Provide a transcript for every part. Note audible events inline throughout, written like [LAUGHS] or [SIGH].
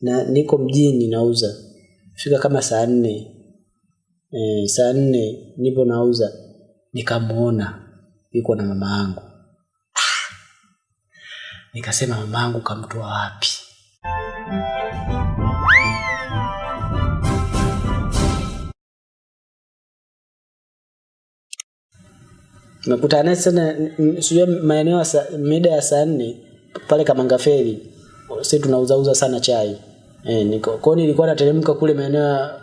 na niko mjini nauza. Fika kama saa nne. E, saa nne nipo nauza. Nikamuona yuko na mama yangu. Ah! nikasema mama yangu kamtoa wapi? Nakutana naye sana sijua maeneo mida ya saa nne pale Kamangaferi sisi tunauzauza sana chai. Eh, niko kwa nilikuwa nateremka kule maeneo ya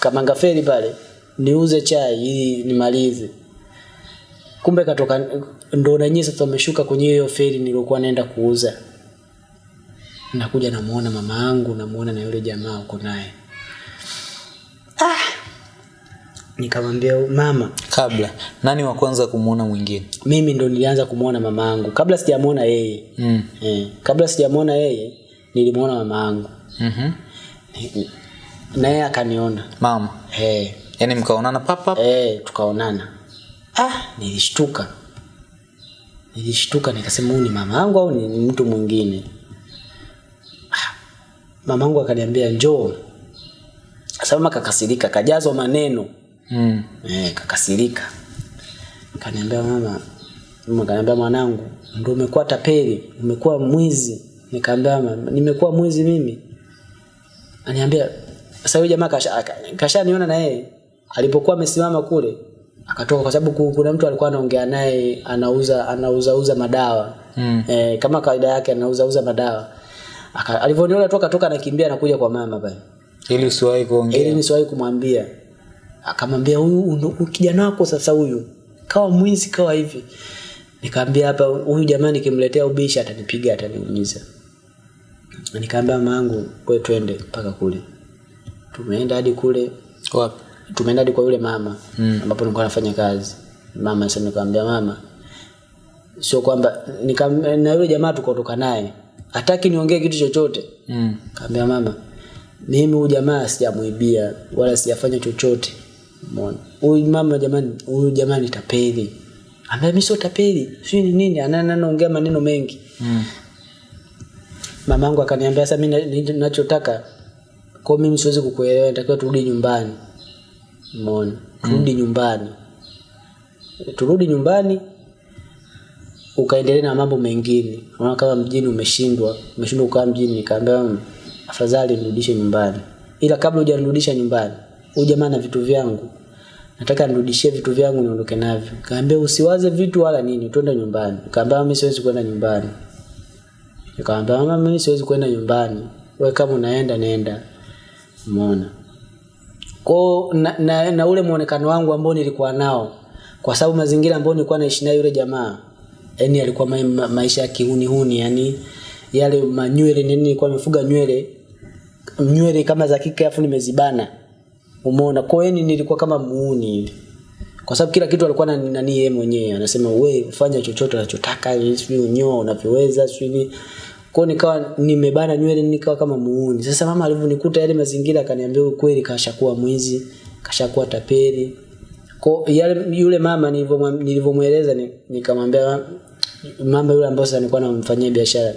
Kamangaferi pale niuze chai ili nimalize. Kumbe katoka ndo na nyinyi sasa umeshuka kwenye hiyo feri nilikuwa naenda kuuza. Nakuja namuona mama yangu namuona na yule jamaa uko naye. Ah nikamwambia mama. Kabla nani wa kwanza kumuona mwingine? Mimi ndo nilianza kumuona mama yangu kabla sijamuona yeye mm. eh, kabla sijamuona yeye nilimuona mama yangu mm-hmm. na yeye akaniona. Mama? Eh, yaani mkaonana papa eh, tukaonana. Ah, nilishtuka. Nilishtuka nikasema huyu ni mama yangu au ni ni mtu mwingine? Ah, mama yangu akaniambia njoo. Sasa mama kakasirika kajazwa maneno mm. eh, kakasirika. Kaniambia mama mama kaniambia mwanangu ndo umekuwa tapeli umekuwa mwizi. Nikaambia mama nimekuwa mwizi mimi. Aniambia sasa yule jamaa kasha kashaniona na yeye alipokuwa amesimama kule akatoka kwa sababu kuna mtu alikuwa anaongea naye anauza anauza uza madawa. Mm. eh, kama kawaida yake anauza uza madawa alivyoniona toka toka anakimbia anakuja kwa mama pale. Ili usiwahi kuongea. Ili nisiwahi kumwambia akamwambia huyu kijana wako sasa huyu kawa mwizi kawa hivi. Nikaambia hapa huyu jamaa nikimletea ubisha atanipiga ataniumiza. Nikaambia mamangu kwe twende mpaka kule. Tumeenda hadi kule wapi? tumeenda hadi kwa yule mama Mm. ambapo nilikuwa nafanya kazi. Mama sasa nikamwambia mama sio kwamba nika, na yule jamaa tukaondoka naye. Hataki niongee kitu chochote. Mm. kaambia mama mimi huyu jamaa sijamuibia wala sijafanya chochote umeona? Huyu mama jamani huyu jamani tapeli. Ambaye mimi sio tapeli sio ni nini Ana- anaongea maneno mengi. Mm. mamangu akaniambia sasa mimi ninachotaka kwa mimi siwezi kukuelewa natakiwa turudi nyumbani. Umeona? Turudi mm. nyumbani. Turudi nyumbani ukaendelea na mambo mengine. Unaona kama mjini umeshindwa umeshindwa kukaa mjini nikaambia "Mm, afadhali nirudishe nyumbani. Ila kabla hujanirudisha nyumbani huyu jamaa na vitu vyangu nataka nirudishie vitu vyangu niondoke navyo. Kaambia usiwaze vitu wala nini twende nyumbani. Kaambia mimi siwezi kwenda nyumbani. Nikamwambia mama mimi siwezi kwenda nyumbani. Wewe kama unaenda nenda. Umeona? Kwa na, na, na ule muonekano wangu ambao nilikuwa nao kwa sababu mazingira ambayo nilikuwa naishi nayo yule jamaa yani alikuwa ma, ma, maisha ya kihuni huni yani yale manywele nini nilikuwa nimefuga nywele nywele kama za kike afu nimezibana umeona? Kwa hiyo nilikuwa kama muuni kwa sababu kila kitu alikuwa na nani yeye mwenyewe. Anasema we fanya chochote unachotaka sijui unyoa unavyoweza sijui kwa nikawa nimebana nywele nikawa kama muuni. Sasa mama alivyonikuta yale mazingira akaniambia ukweli kashakuwa mwizi kashakuwa tapeli. Kwa yale yule mama nilivyomweleza ni- nikamwambia mama yule ambaye sasa nilikuwa namfanyia biashara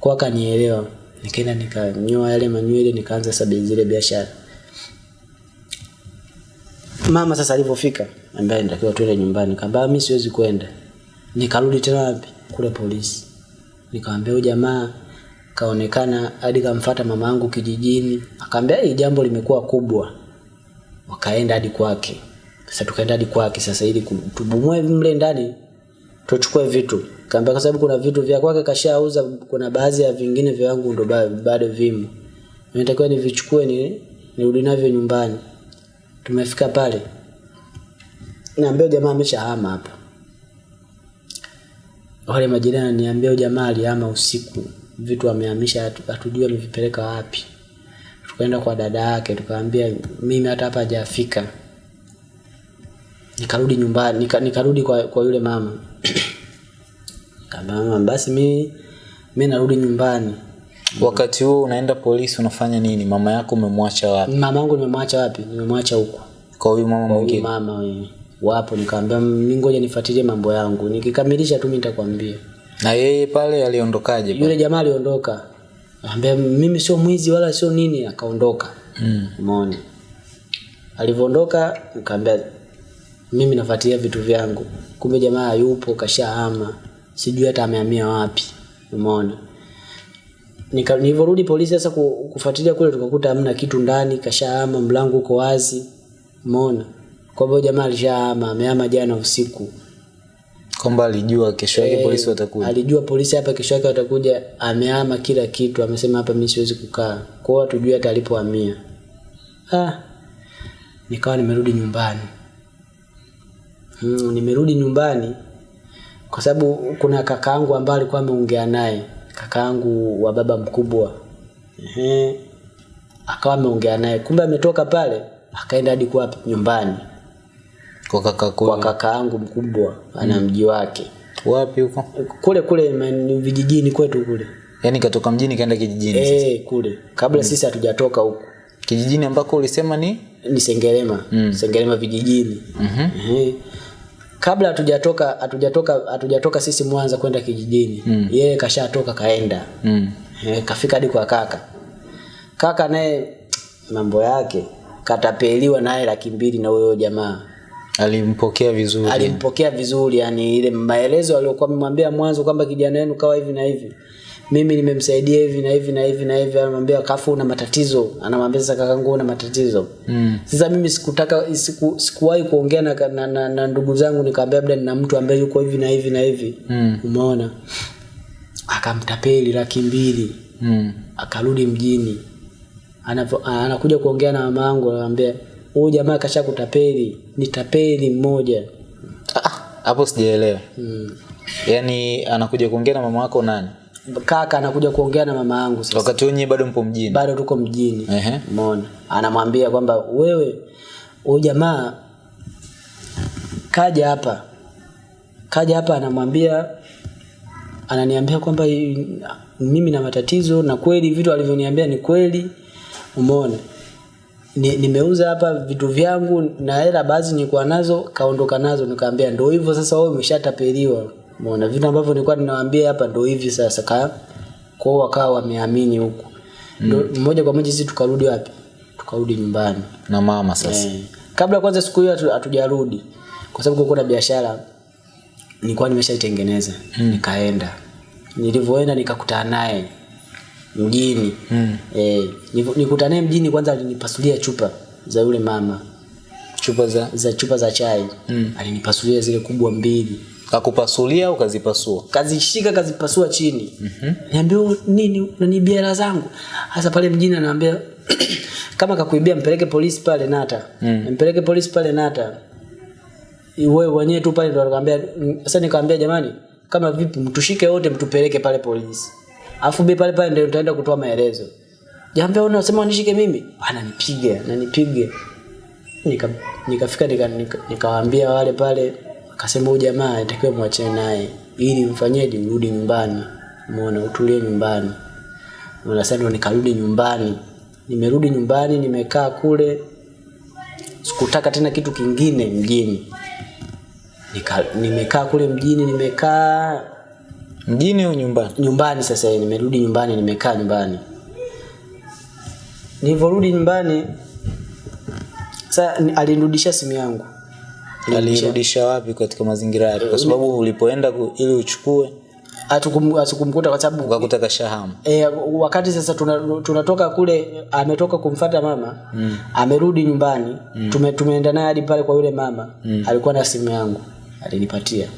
kwa akanielewa. Nikaenda nikanyoa yale manywele nikaanza sasa zile biashara mama sasa alivyofika ambaye nitakiwa tuende nyumbani kaambia mimi siwezi kwenda. Nikarudi tena wapi? Kule polisi. Nikamwambia huyu jamaa kaonekana hadi kamfuata mama yangu kijijini. Akaambia hii jambo limekuwa kubwa. Wakaenda hadi kwake. Sasa tukaenda hadi kwake sasa ili tubumue mle ndani tuchukue vitu. Kaambia kwa sababu kuna vitu vya kwake kashauza kuna baadhi ya vingine vya wangu ndo bado vimo. Nitakiwa nivichukue ni nirudi navyo nyumbani tumefika pale. Niambia jamaa ameshahama hapa. Wale majirani niambia jamaa alihama usiku. Vitu amehamisha hatu- hatujui amevipeleka wapi. Tukaenda kwa dada yake tukaambia mimi hata hapa hajafika. Nikarudi nyumbani nika, nikarudi kwa, kwa yule mama. [CLEARS THROAT] Kama mama basi mi mi narudi nyumbani wakati huo unaenda polisi unafanya nini mama yako umemwacha wapi mama yangu nimemwacha wapi nimemwacha huko kwa huyu mama mwingine mama we, wapo nikaambia mimi ngoja nifuatilie mambo yangu nikikamilisha tu mimi nitakwambia na yeye pale aliondokaje yule jamaa aliondoka Ambia mimi sio mwizi wala sio nini, akaondoka. Mm. Umeona? Alivyoondoka nikamwambia mimi nafuatilia vitu vyangu. Kumbe jamaa yupo kashahama. Sijui hata amehamia wapi. Umeona? Nika nilivyorudi polisi sasa ku- kufuatilia kule tukakuta hamna kitu ndani, kashaama mlango uko wazi. Umeona? Kwa hivyo jamaa alishahama, amehama jana usiku. kwamba alijua kesho yake polisi watakuja Alijua polisi hapa kesho yake watakuja, amehama kila kitu, amesema hapa mimi siwezi kukaa. Kwa hiyo hatujui hata alipohamia. Ah. Nikawa nimerudi nyumbani. Hmm, nimerudi nyumbani kwa sababu kuna kakaangu ambaye alikuwa ameongea naye, kakaangu wa baba mkubwa. Ehe. Akawa ameongea naye. Kumbe ametoka pale akaenda hadi kwa nyumbani kwa kaka kwa kakaangu mkubwa ana mji wake. wapi huko Kule kule man- vijijini kwetu kule. yani katoka mjini kaenda kijijini Eh, kule kabla mm. sisi hatujatoka huko kijijini ambako ulisema ni ni Sengerema Mm. Sengerema vijijini Mhm. Ehe. Kabla hatujatoka hatujatoka hatujatoka sisi Mwanza kwenda kijijini Mm. yeye kashatoka kaenda. Mm. e, kafika hadi kwa kaka. Kaka naye mambo yake katapeliwa naye laki mbili na huyo jamaa. Alimpokea vizuri. Alimpokea vizuri yani ile maelezo aliyokuwa amemwambia mwanzo kwamba kijana wenu kawa hivi na hivi mimi nimemsaidia hivi na hivi na hivi na hivi anamwambia kafu una matatizo. Anamwambia sasa kakangu una matatizo. Mm. sasa mimi sikutaka siku, sikuwahi kuongea na, na, na, na ndugu zangu nikamwambia labda nina mtu ambaye yuko hivi na hivi na hivi. Mm. umeona? Akamtapeli laki mbili. Mm. akarudi mjini. Anapo, anakuja kuongea na mama yangu anamwambia huyu jamaa kasha kutapeli. Ni tapeli mmoja hapo Ah, sijaelewa. Mm. yaani anakuja kuongea na mama wako nani kaka anakuja kuongea na mama yangu sasa. Wakati wenyewe bado mpo mjini? Bado tuko mjini. Ehe. umeona? Anamwambia kwamba wewe huyu jamaa kaja hapa. Kaja hapa anamwambia ananiambia kwamba mimi na matatizo na kweli vitu alivyoniambia ni kweli. Umeona? Ni, nimeuza hapa vitu vyangu na hela baadhi nilikuwa nazo kaondoka nazo. Nikamwambia ndio hivyo sasa wewe umeshatapeliwa umeona vitu ambavyo nilikuwa ninawaambia hapa ndio hivi sasa ka kwao wakawa wameamini huku. Mm. moja kwa moja sisi tukarudi wapi? Tukarudi nyumbani. Na mama sasa. Eh. kabla kwanza siku hiyo hatujarudi. Kwa sababu kulikuwa na biashara nilikuwa nimeshaitengeneza. Mm. nikaenda. Nilivyoenda nikakutana naye mjini. Mm. eh, nikutana naye mjini kwanza alinipasulia chupa za yule mama. Chupa za za chupa za chai. Mm. alinipasulia zile kubwa mbili kakupasulia au kazipasua kazishika kazipasua chini. Mm-hmm. niambia "Wewe nini unanibia hela zangu? Hasa pale mjini anaambia [CLEARS THROAT] kama kakuibia mpeleke polisi pale nata. Mm. mpeleke polisi pale nata. Wewe wenyewe tu pale ndo anakuambia sasa nikamwambia jamani kama vipi mtushike wote mtupeleke pale polisi. Afu bi pale pale ndio tutaenda kutoa maelezo. Jambe unasema unishike mimi? Ananipiga ananipiga. Nika nikafika nika, nika, nika wale pale akasema huyu jamaa anatakiwa mwachane naye ili mfanyeje urudi nyumbani? Umeona utulie nyumbani. Umeona, sasa ndo nikarudi nyumbani. Nimerudi nyumbani nimekaa kule. Sikutaka tena kitu kingine mjini. Nika, nimekaa kule mjini nimekaa mjini au nyumbani? Nyumbani sasa nimerudi nyumbani nimekaa nyumbani. Nilivyorudi nyumbani sasa ni- alinirudishia simu yangu alirudisha wapi katika mazingira yake kwa sababu ulipoenda ili uchukue Hatukum- hatukumkuta kwa sababu ukakuta kashahamu. e, wakati sasa tunatoka tuna- kule ametoka kumfata mama mm. amerudi nyumbani mm. tume, tumeenda naye hadi pale kwa yule mama mm. alikuwa na simu yangu alinipatia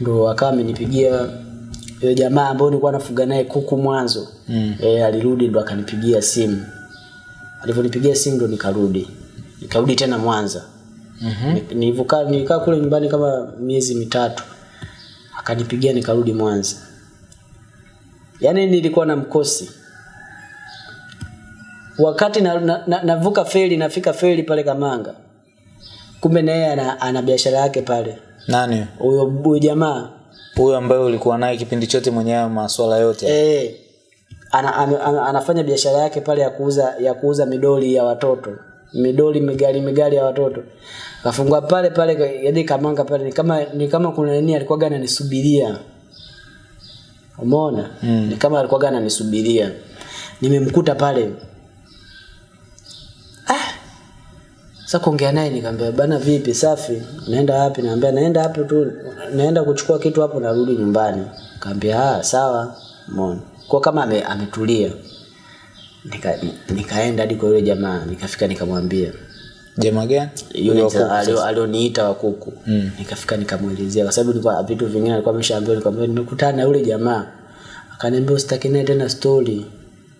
ndo akawa amenipigia yule jamaa ambaye nilikuwa nafuga naye kuku mwanzo Mm. e, alirudi ndo akanipigia simu alivyonipigia simu ndo nikarudi nikarudi tena Mwanza nilivyokaa nilikaa kule nyumbani kama miezi mitatu. Akanipigia nikarudi Mwanza. Yaani nilikuwa na mkosi. Wakati na, na, na, navuka feri nafika feli pale Kamanga. Kumbe naye ana, ana biashara yake pale. Nani? Huyo jamaa. Huyo ambaye ulikuwa naye kipindi chote mwenye masuala maswala yote? Eh. Ana, ana, ana, anafanya biashara yake pale ya kuuza ya kuuza midoli ya watoto midoli migali migali ya watoto. Kafungua pale pale yadi Kamanga pale ni kama ni kama kuna nini alikuwa gani anisubiria umeona? Mm. ni kama alikuwa gani anisubiria nimemkuta pale. Ah! Sasa kuongea naye nikamwambia bana vipi? Safi? Naenda wapi? Naambia naenda hapo tu. Naenda kuchukua kitu hapo narudi nyumbani. Kaambia ah sawa. Umeona? Kwa kama ametulia ame, ametulia nika, nikaenda hadi kwa yule jamaa nikafika nikamwambia. Jamaa gani? Yule alioniita wa kuku. Mm. nikafika nikamwelezea kwa sababu nilikuwa vitu vingine alikuwa ameshaambia nikamwambia nimekutana na yule jamaa. Akaniambia usitaki naye tena story.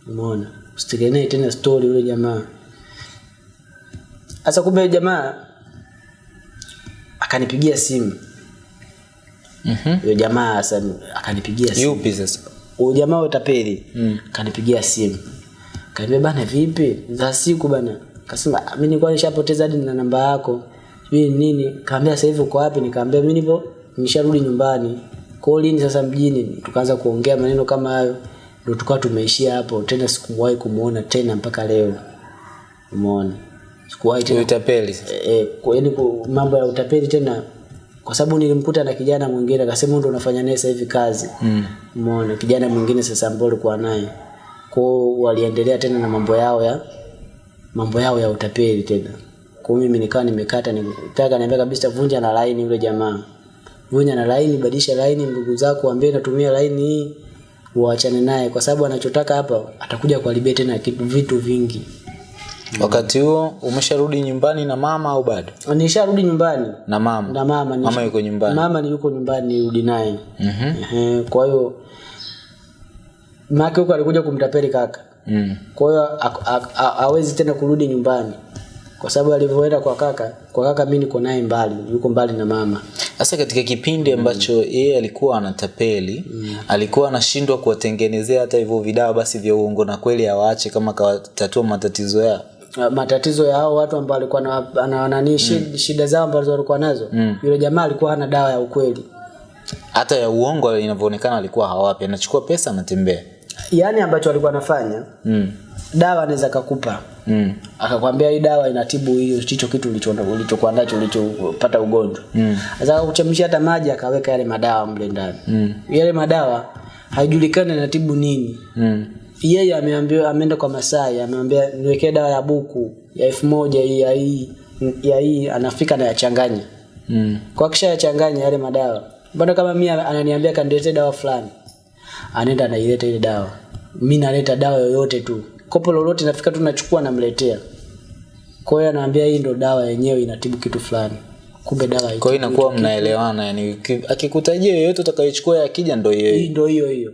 Umeona? Usitaki naye tena story yule jamaa. Sasa kumbe jamaa akanipigia simu. Mhm. yule jamaa sasa akanipigia simu. yupi sasa? Huyo jamaa utapeli mm. kanipigia simu kaniambia bana vipi? Za siku bana. Kasema "Ah, mimi nilikuwa nishapoteza hadi na namba yako. Sijui nini. Kaambia sasa hivi uko wapi? Nikaambia mimi nipo nisharudi nyumbani. Kwa lini sasa mjini? Tukaanza kuongea maneno kama hayo. Ndio tukawa tumeishia hapo. Tena sikuwahi kumuona tena mpaka leo. Umeona? Sikuwahi tena. Utapeli sasa. Eh, kwa- yani mambo ya utapeli tena kwa sababu nilimkuta na kijana mwingine akasema ndio unafanya naye sasa hivi kazi. Mm. umeona? Kijana mwingine sasa ambaye alikuwa naye kwao waliendelea tena na mambo yao ya mambo yao ya utapeli tena. Kwa mimi nikawa nimekata nitaka niambia kabisa vunja na laini yule jamaa. Vunja na laini badilisha laini ndugu zako waambie natumia laini hii uachane naye. Kwa sababu anachotaka hapa atakuja kuharibia tena kitu vitu vingi. Wakati huo umesharudi nyumbani na mama au bado? Nisharudi nyumbani. Na mama? Na mama ni mama yuko nyumbani? Mama ni yuko nyumbani nirudi naye. Mhm. Ehe, kwa hiyo make huko alikuja kumtapeli kaka. Mm. kwa hiyo hawezi tena kurudi nyumbani. Kwa sababu alivyoenda kwa kaka kwa kaka mi niko naye mbali yuko mbali na mama. Sasa katika kipindi ambacho yeye alikuwa anatapeli mm. alikuwa anashindwa kuwatengenezea hata hivyo vidawa basi vya uongo na kweli awaache kama kawatatua matatizo yao. Matatizo ya hao watu ambao walikuwa na, na nani shida, shida zao ambazo walikuwa nazo. Mm. yule jamaa alikuwa hana dawa ya ukweli. Hata ya uongo inavyoonekana alikuwa hawapi. Anachukua pesa anatembea yaani ambacho alikuwa anafanya mm. dawa anaweza kakupa mm. akakwambia hii dawa inatibu hiyo hicho kitu ulicho- ulichokuwa nacho ulichopata ugonjwa Mm. sasa kuchemsha hata maji akaweka yale madawa mle ndani Mm. yale madawa haijulikani anatibu nini Mm. yeye ameambiwa ameenda kwa Masai ameambia niwekee dawa ya buku ya elfu moja ya hii ya hii anafika na yachanganya Mm. kwa kisha yachanganya yale madawa mbona kama mimi ananiambia kaniletee dawa fulani anaenda anaileta ile dawa. Mi naleta dawa yoyote tu. Kopo lolote nafika tu nachukua namletea. Kwa hiyo anaambia hii ndo dawa yenyewe inatibu kitu fulani. Kumbe dawa kwa hiyo inakuwa mnaelewana yani akikutajia yoyote utakayochukua akija ndo hii ndo hiyo hiyo.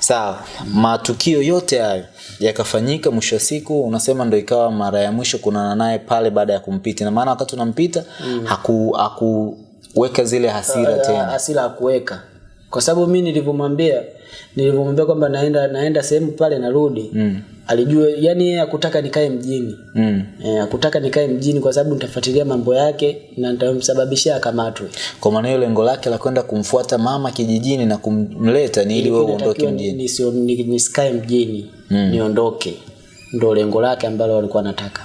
Sawa. Matukio yote hayo yakafanyika mwisho wa siku unasema ndo ikawa mara ya mwisho kunana naye pale baada ya kumpita. Na maana wakati unampita mm. haku haku weka zile hasira tena. hasira akuweka kwa sababu mi nilivyomwambia nilivyomwambia kwamba naenda naenda sehemu pale narudi mm. alijua yani yeye akutaka nikae mjini. Mm. e, akutaka nikae mjini kwa sababu nitafuatilia mambo yake na nitamsababishia akamatwe. Kwa maana hiyo lengo lake la kwenda kumfuata mama kijijini na kumleta ni ili wewe uondoke mjini. nisikae mjini mm. niondoke. Ndo lengo lake ambalo walikuwa anataka.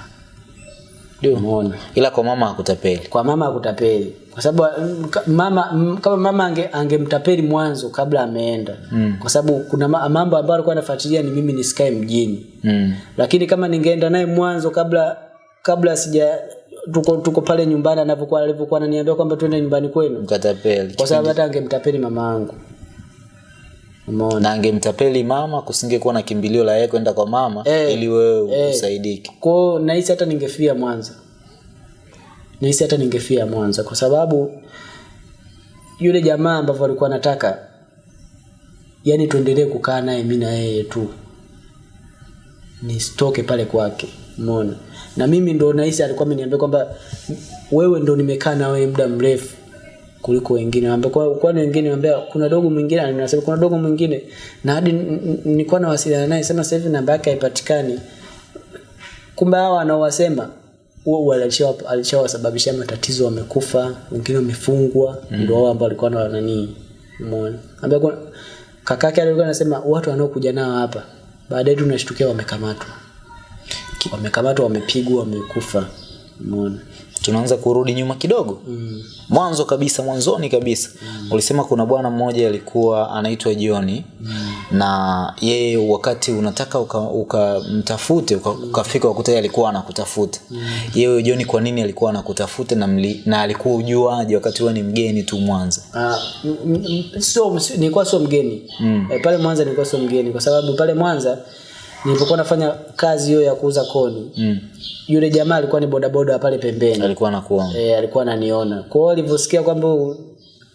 Umeona? Ila kwa mama hakutapeli. Kwa mama akutapeli kwa sababu mm, mama mm, kama mama ange, angemtapeli mwanzo kabla ameenda. Mm. kwa sababu kuna ma- mambo ambayo alikuwa anafuatilia ni mimi nisikae mjini. Mm. lakini kama ningeenda naye mwanzo kabla kabla sija tuko tuko pale nyumbani anapokuwa alivyokuwa ananiambia kwamba twende nyumbani kwenu. Mkatapeli. Kwa sababu hata angemtapeli mama yangu. Umeona? Na angemtapeli mama kusingekuwa na kimbilio la yeye kwenda kwa mama hey, ili wewe usaidike. Kwao nahisi hata ningefia mwanza nahisi hata ningefia mwanza kwa sababu yule jamaa ambavyo alikuwa anataka yani tuendelee kukaa naye mi na yeye tu nisitoke pale kwake umeona? Na mimi ndo nahisi alikuwa ameniambia kwamba wewe ndo nimekaa na wewe muda mrefu kuliko wengine. Ambao kwa kwani wengine naambia kuna dogo mwingine anasema kuna dogo mwingine na hadi nilikuwa nawasiliana naye sema sasa hivi namba yake haipatikani kumbe hawa anaowasema huo alishawa- alishawasababishia matatizo wamekufa wengine wamefungwa mm. ndio wao ambao walikuwa na nani umeona? Ambaye kwa kakake alikuwa anasema watu wanaokuja nao hapa baadaye tunashtukia wamekamatwa. Wamekamatwa wamepigwa wamekufa umeona tunaanza kurudi nyuma kidogo mm. mwanzo kabisa mwanzoni kabisa mm. ulisema kuna bwana mmoja alikuwa anaitwa Jioni mm. na yeye wakati unataka ukamtafute uka uka, ukafika ukuta alikuwa anakutafuta mm. yeye Jioni kwa nini alikuwa anakutafuta na, mli, na alikuwa ujuaje wakati wewe ni mgeni tu Mwanza Ah, sio nilikuwa sio mgeni mm. e, pale Mwanza nilikuwa sio mgeni kwa sababu pale Mwanza nilipokuwa nafanya kazi hiyo ya kuuza koni mm. yule jamaa alikuwa ni bodaboda pale pembeni. Alikuwa anakuwa e, alikuwa ananiona. Kwa hiyo alivyosikia kwamba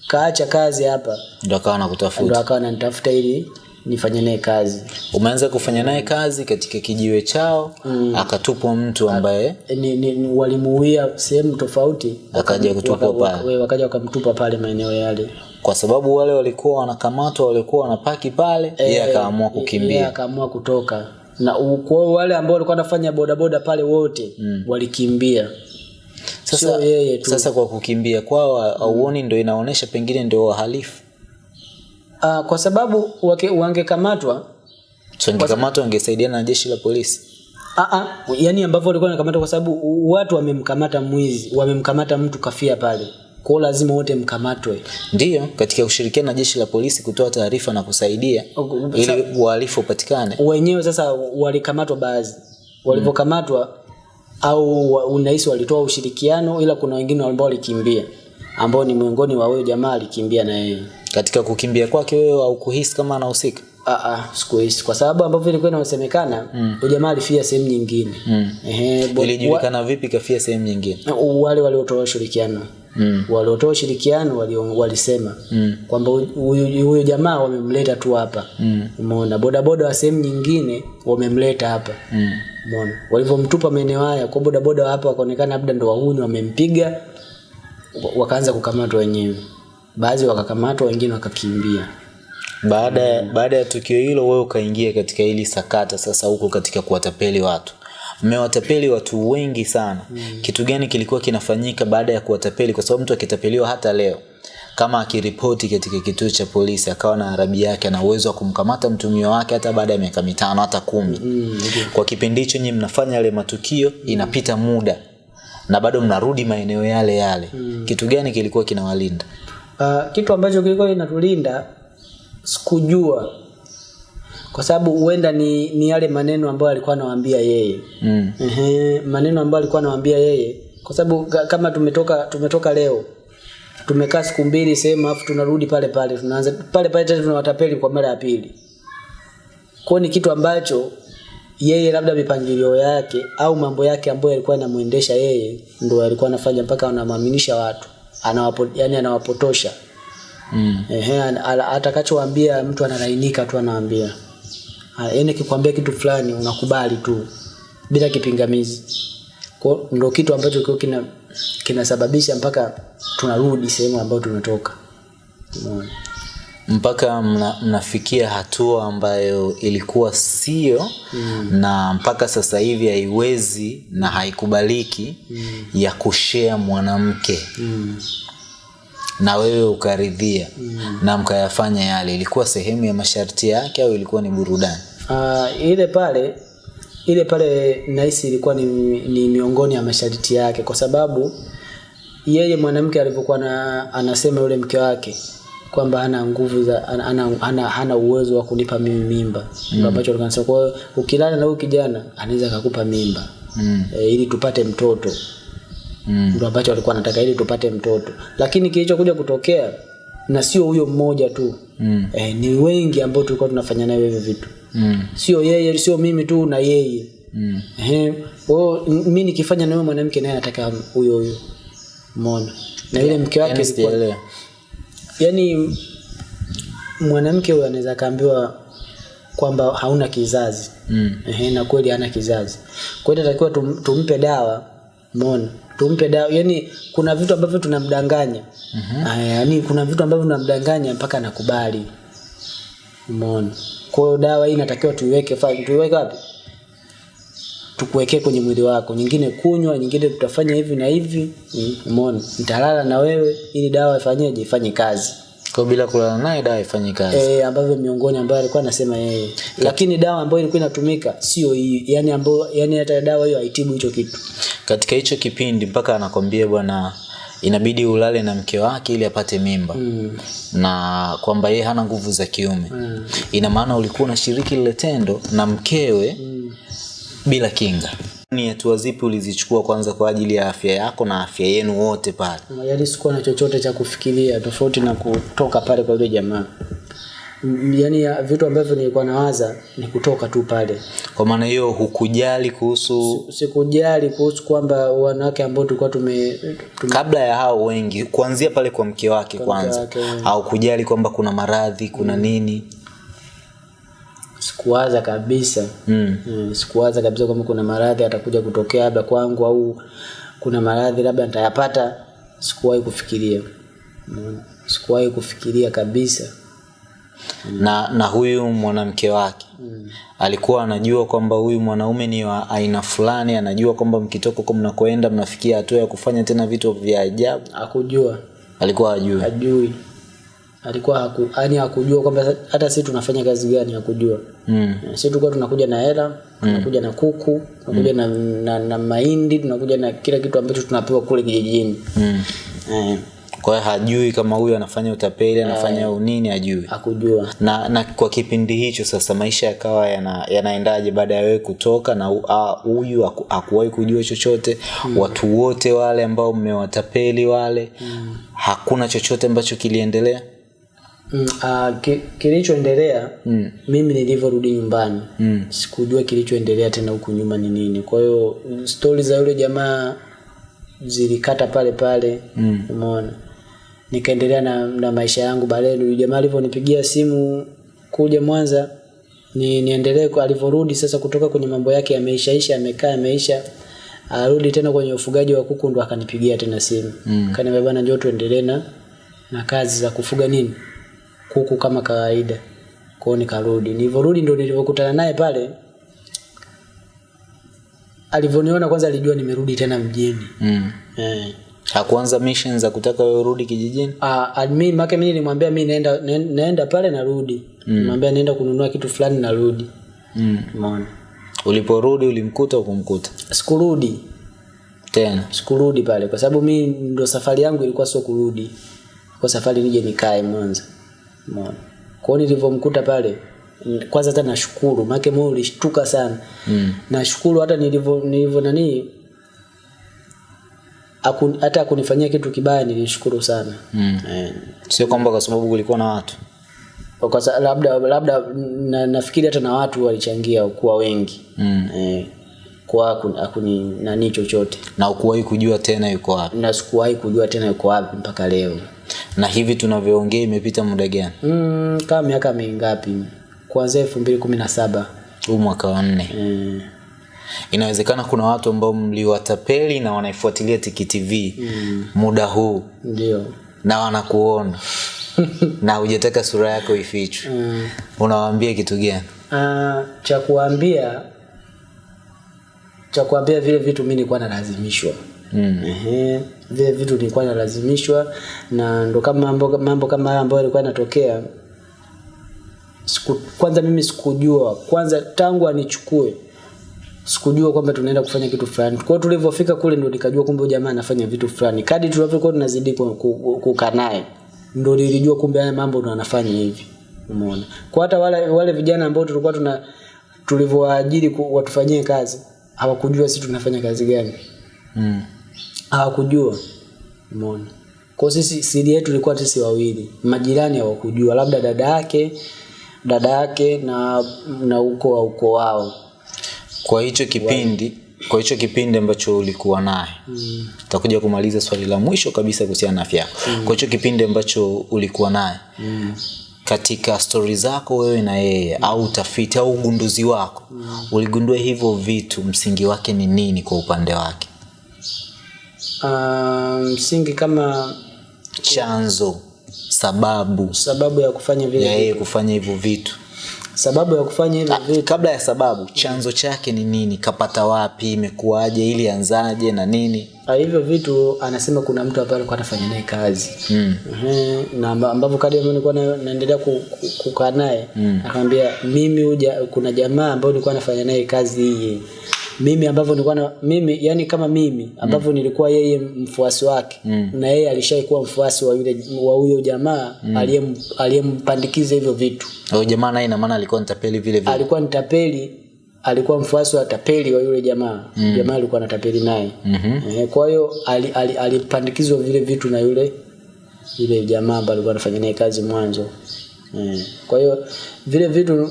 kaacha kazi hapa ndo akawa ndo anakutafuta akawa ananitafuta ili nifanye naye kazi. Umeanza kufanya naye kazi katika kijiwe chao mm. akatupwa mtu ambaye E, ni, ni, walimuuia sehemu tofauti Akaja kutupwa pale. wakaja wakamtupa pale maeneo yale. Kwa sababu wale walikuwa wanakamatwa walikuwa wanapaki pale yeye akaamua Yeye kukimbia. akaamua kutoka na kwa wale ambao walikuwa wanafanya bodaboda pale wote mm. walikimbia. Sasa, sio yeye tu. sasa kwa kukimbia kwao auoni ndo inaonyesha pengine ndio wahalifu? Uh, kwa sababu wangekamatwa wangekamatwa wangesaidiana na jeshi la polisi? Aa, ah, yani ambavyo walikuwa wanakamata kwa sababu watu wamemkamata mwizi wamemkamata mtu kafia pale kwa lazima wote mkamatwe. Ndiyo katika kushirikiana na jeshi la polisi kutoa taarifa na kusaidia ili uhalifu upatikane. Wenyewe sasa walikamatwa baadhi. Walivyokamatwa au wa- unahisi walitoa ushirikiano ila kuna wengine ambao walikimbia ambao ni miongoni wa huyo jamaa alikimbia na yeye. Katika kukimbia kwake wewe haukuhisi kama anahusika? Ah, ah, sikuhisi. Kwa sababu ambavyo ilikuwa inasemekana mm. jamaa alifia sehemu nyingine. Mm. Ehe, ilijulikana vipi kafia sehemu nyingine? wale waliotoa ushirikiano mm. waliotoa ushirikiano wali, walisema mm. kwamba huyu jamaa wamemleta tu hapa Mm. umeona bodaboda wa sehemu nyingine wamemleta hapa Mm. umeona walivyomtupa maeneo haya kwa bodaboda hapa wakaonekana labda ndo wahuni wamempiga wakaanza kukamatwa wenyewe baadhi wakakamatwa wengine wakakimbia baada ya baada ya tukio hilo wewe ukaingia katika hili sakata sasa huko katika kuwatapeli watu mmewatapeli watu wengi sana. Mm. kitu gani kilikuwa kinafanyika baada ya kuwatapeli? Kwa sababu mtu akitapeliwa hata leo kama akiripoti katika kituo cha polisi akawa na arabi yake ana uwezo wa kumkamata mtumio wake hata baada ya miaka mitano hata kumi. Mm. kwa kipindi hicho nyinyi mnafanya yale matukio inapita muda. Na bado mnarudi maeneo yale yale. Mm. kitu gani kilikuwa kinawalinda? Uh, kitu ambacho kilikuwa kinatulinda sikujua kwa sababu huenda ni, ni yale maneno ambayo alikuwa anawaambia yeye. Mm. Ehe, maneno ambayo alikuwa anawaambia yeye. Kwa sababu kama tumetoka tumetoka leo tumekaa siku mbili sehemu afu tunarudi pale pale tunaanza pale pale tena tunawatapeli kwa mara ya pili. Kwa ni kitu ambacho yeye labda mipangilio yake au mambo yake ambayo alikuwa yanamuendesha yeye ndo alikuwa anafanya mpaka anamwaminisha watu. Anawapo, yani anawapotosha. Mm. Ehe, atakachowaambia mtu analainika tu anawaambia. Ah, yaani akikwambia kitu fulani unakubali tu bila kipingamizi kwa ndo kitu ambacho kio kina kinasababisha mpaka tunarudi sehemu ambayo tumetoka Umeona? mpaka mna, mnafikia hatua ambayo ilikuwa sio mm. na mpaka sasa hivi haiwezi na haikubaliki mm. ya kushea mwanamke mm. Na wewe ukaridhia mm. na mkayafanya yale ilikuwa sehemu ya masharti yake au ilikuwa ni burudani Uh, ile pale ile pale nahisi ilikuwa ni, ni miongoni ya masharti yake kwa sababu yeye mwanamke alivyokuwa na, anasema yule mke wake kwamba ana nguvu za ana ana hana, uwezo wa kunipa mimi mimba mm. ambacho alikuwa anasema kwa hiyo ukilala na huyu kijana anaweza akakupa mimba mm. e, ili tupate mtoto Mm. ndo ambacho walikuwa wanataka ili tupate mtoto lakini kilichokuja kutokea na sio huyo mmoja tu Mm. eh, ni wengi ambao tulikuwa tunafanya nayo hivyo vitu Mm. sio yeye sio mimi tu na yeye Mm. eh, oh, mi nikifanya na mwanamke naye anataka huyo huyo mona na yule mke wake Yaani yani mwanamke huyo anaweza akaambiwa kwamba hauna kizazi Mm. eh, na kweli hana kizazi kwa hiyo inatakiwa tum, tumpe dawa umeona tumpe dawa. Yani kuna vitu ambavyo tunamdanganya. Mm-hmm. yani kuna vitu ambavyo tunamdanganya mpaka nakubali umeona? Kwa hiyo dawa hii inatakiwa tuiweke fa- tuiweke wapi? Tukuwekee kwenye mwili wako. Nyingine kunywa nyingine tutafanya hivi na hivi. Mm, umeona? Nitalala na wewe ili dawa ifanyeje? Ifanye kazi kwa bila kulala naye dawa ifanye kazi e, ambavyo miongoni ambayo alikuwa anasema yeye lakini dawa ambayo ilikuwa inatumika sio hii yani ambayo yani hata dawa hiyo haitibu hicho kitu katika hicho kipindi mpaka anakwambia bwana inabidi ulale na mke wake ili apate mimba mm. na kwamba yeye hana nguvu za kiume Mm. ina maana ulikuwa unashiriki lile tendo na mkewe Mm. bila kinga ni hatua zipi ulizichukua kwanza kwa ajili ya afya yako na afya yenu wote pale? Yaani sikuwa na chochote cha kufikiria tofauti na kutoka pale kwa yule jamaa. Mm, yaani ya- vitu ambavyo nilikuwa nawaza ni kutoka tu pale. Kwa maana hiyo hukujali kuhusu sikujali kuhusu kwamba wanawake ambao tulikuwa tume, tume kabla ya hao wengi kuanzia pale kwa mke wake kwanza. wake. au kujali kwamba kuna maradhi kuna nini sikuwaza kabisa. Mm. mm, sikuwaza kabisa kwamba kuna maradhi atakuja kutokea labda kwangu au kuna maradhi labda nitayapata. Sikuwahi kufikiria. Mm. sikuwahi kufikiria kabisa. Na na huyu mwanamke wake. Mm. alikuwa anajua kwamba huyu mwanaume ni wa aina fulani anajua kwamba mkitoka huko mnakoenda mnafikia hatua ya kufanya tena vitu vya ajabu. Akujua alikuwa ajui hajui alikuwa haku, yani hakujua kwamba hata sisi tunafanya kazi gani hakujua mm. sisi tulikuwa tunakuja na hela tunakuja mm. na kuku tunakuja mm. na, na, na mahindi tunakuja na kila kitu ambacho tunapewa kule kijijini mm. eh, kwa hiyo hajui kama huyu anafanya utapeli anafanya unini hajui hakujua na na kwa kipindi hicho sasa maisha yakawa yana, yanaendaje baada ya wewe kutoka na hu- huyu haku- hakuwahi kujua chochote mm. watu wote wale ambao mmewatapeli wale mm. hakuna chochote ambacho kiliendelea mm, uh, ki, kilichoendelea mm. mimi nilivyorudi nyumbani Mm. sikujua kilichoendelea tena huku nyuma ni nini kwa hiyo stori za yule jamaa zilikata pale pale Mm. umeona nikaendelea na, na maisha yangu baadaye yule jamaa alivyonipigia simu kuja mwanza ni niendelee alivyorudi sasa kutoka kwenye mambo yake yameishaisha amekaa yameisha arudi tena kwenye ufugaji wa kuku ndo akanipigia tena simu Mm. kaniambia bana njoo tuendelee na na kazi za kufuga nini kuku kama kawaida. Kwao nikarudi. Nilivyorudi ndo nilivyokutana naye pale alivyoniona kwanza alijua nimerudi tena mjini. Mm. eh. hakuanza mission za kutaka wewe urudi kijijini? Ah, admin make mimi nilimwambia mimi naenda naenda pale narudi. Mm. nimwambia naenda kununua kitu fulani narudi. Mm. umeona? Uliporudi ulimkuta ukumkuta sikurudi. Tena? Sikurudi pale kwa sababu mimi ndo safari yangu ilikuwa sio kurudi. Kwa safari nije nikae mwanza umeona kwao nilivyomkuta pale kwanza hata nashukuru make moyo ulishtuka sana. Mm. nashukuru hata nilivyo nilivyo nani aku, hata akunifanyia kitu kibaya nilishukuru sana. Mm. eh, sio kwamba kwa sababu kulikuwa na watu. Kwa sababu labda labda na, nafikiri hata na watu walichangia kuwa wengi. Mm. eh, kwa akuni, akuni nani chochote. Na ukuwahi kujua tena yuko wapi? Na sikuwahi kujua tena yuko wapi mpaka leo na hivi tunavyoongea imepita muda gani? Mm, kama miaka mingapi? Kuanzia elfu mbili kumi na saba. Huu mwaka wa nne. Mm. inawezekana kuna watu ambao mliwatapeli na wanaifuatilia Tiki TV mm. muda huu. Ndio. Na wanakuona. [LAUGHS] Na hujataka sura yako ifichwe. Mm. unawaambia kitu gani? Uh, cha kuambia cha kuambia vile vitu mi nilikuwa nalazimishwa mm. Ehe, vile vitu nilikuwa nalazimishwa na ndo kama mambo, mambo kama haya ambayo yalikuwa yanatokea siku, kwanza mimi sikujua. Kwanza tangu anichukue sikujua kwamba tunaenda kufanya kitu fulani. Kwa hiyo tulivyofika kule ndo nikajua kumbe jamaa anafanya vitu fulani. Kadi tulivyokuwa tunazidi ku- ku- ku- kukaa naye ndo nilijua kumbe haya mambo ndo anafanya hivi. Umeona? Kwa hata wale wale vijana ambao tulikuwa tuna tulivyowaajiri watufanyie kazi hawakujua sisi tunafanya kazi gani. Mm. Hawakujua umeona kwa sisi siri yetu ilikuwa sisi wawili majirani hawakujua labda dada yake dada yake na na uko wa uko wao kwa hicho kipindi kwa hicho kipindi ambacho ulikuwa naye mm. takuja kumaliza swali la mwisho kabisa kuhusiana na afya yako kwa hicho kipindi ambacho ulikuwa naye Mm. katika stori zako wewe na yeye mm. au utafiti au ugunduzi wako mm. uligundua hivyo vitu msingi wake ni nini kwa upande wake Ah, msingi kama chanzo sababu. Sababu ya kufanya vile ya yeye kufanya hivyo vitu. Sababu ya kufanya hivyo vitu. kabla ya sababu chanzo chake ni nini? Kapata wapi? Imekuaje ili anzaje na nini? Ah, hivyo vitu anasema kuna mtu hapa alikuwa anafanya naye kazi. Mm. Na ambapo ambavyo kadri nilikuwa naendelea ku- ku- kukaa naye mm. akamwambia mimi uja, kuna jamaa ambayo nilikuwa nafanya naye kazi hii mimi ambavyo nilikuwa na, mimi yani kama mimi ambavyo mm. nilikuwa yeye mfuasi wake mm. na yeye alishaikuwa mfuasi wa yule wa huyo jamaa mm. aliyem aliyempandikiza hivyo vitu Huyo jamaa naye ina maana alikuwa nitapeli vile vile alikuwa nitapeli alikuwa mfuasi wa tapeli wa yule jamaa mm. jamaa alikuwa anatapeli naye mm-hmm. e, kwa hiyo alipandikizwa ali- ali- vile vitu na yule yule jamaa ambaye alikuwa anafanya naye kazi mwanzo e, kwa hiyo vile vitu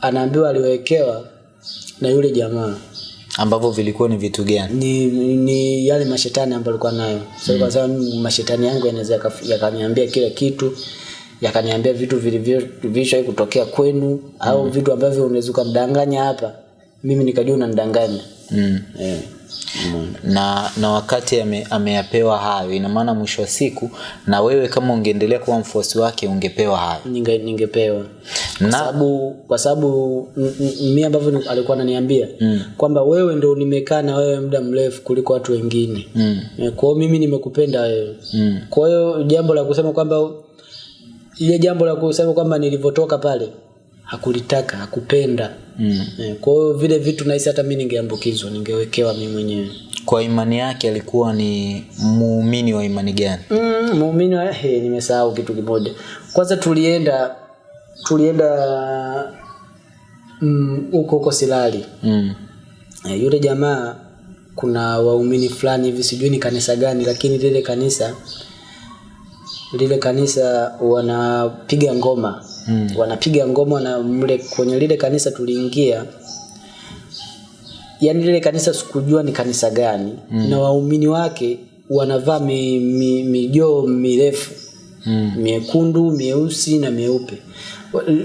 anaambiwa aliwekewa na yule jamaa ambavyo vilikuwa ni vitu gani ni, ni yale mashetani ambayo alikuwa nayo so, mm. kwa sababu mashetani yangu yanaweza yakaniambia kila kitu yakaniambia vitu vilivyo kutokea kwenu au vitu ambavyo unaweza ukamdanganya hapa mimi nikajua unanidanganya mm. eh. Mm. na na wakati ame, ameyapewa hayo ina maana mwisho wa siku na wewe kama ungeendelea kuwa mfuasi wake ungepewa hayo Ninge, ningepewa kwa Na- sababu kwa sababu mimi ambavyo alikuwa ananiambia mm. kwamba wewe ndio nimekaa na wewe muda mrefu kuliko watu wengine mm. Eh, kwa hiyo mimi nimekupenda wewe Mm. kwa hiyo jambo la kusema kwamba ile jambo la kusema kwamba nilivyotoka pale hakulitaka hakupenda. Mm. Eh, kwa hiyo vile vitu nahisi hata mi ningeambukizwa ningewekewa mi mwenyewe. Kwa imani yake alikuwa ni muumini wa imani gani? Mm, muumini wa he, nimesahau kitu kimoja. Kwanza tulienda tulienda mm, huko huko silali. Mm. Eh, yule jamaa kuna waumini fulani hivi sijui ni kanisa gani lakini lile kanisa lile kanisa wanapiga ngoma Mm. wanapiga ngoma na mle kwenye lile kanisa tuliingia yani lile kanisa sikujua ni kanisa gani mm. na waumini wake wanavaa mi, mi, mijoo mirefu Mm. miekundu mieusi na mieupe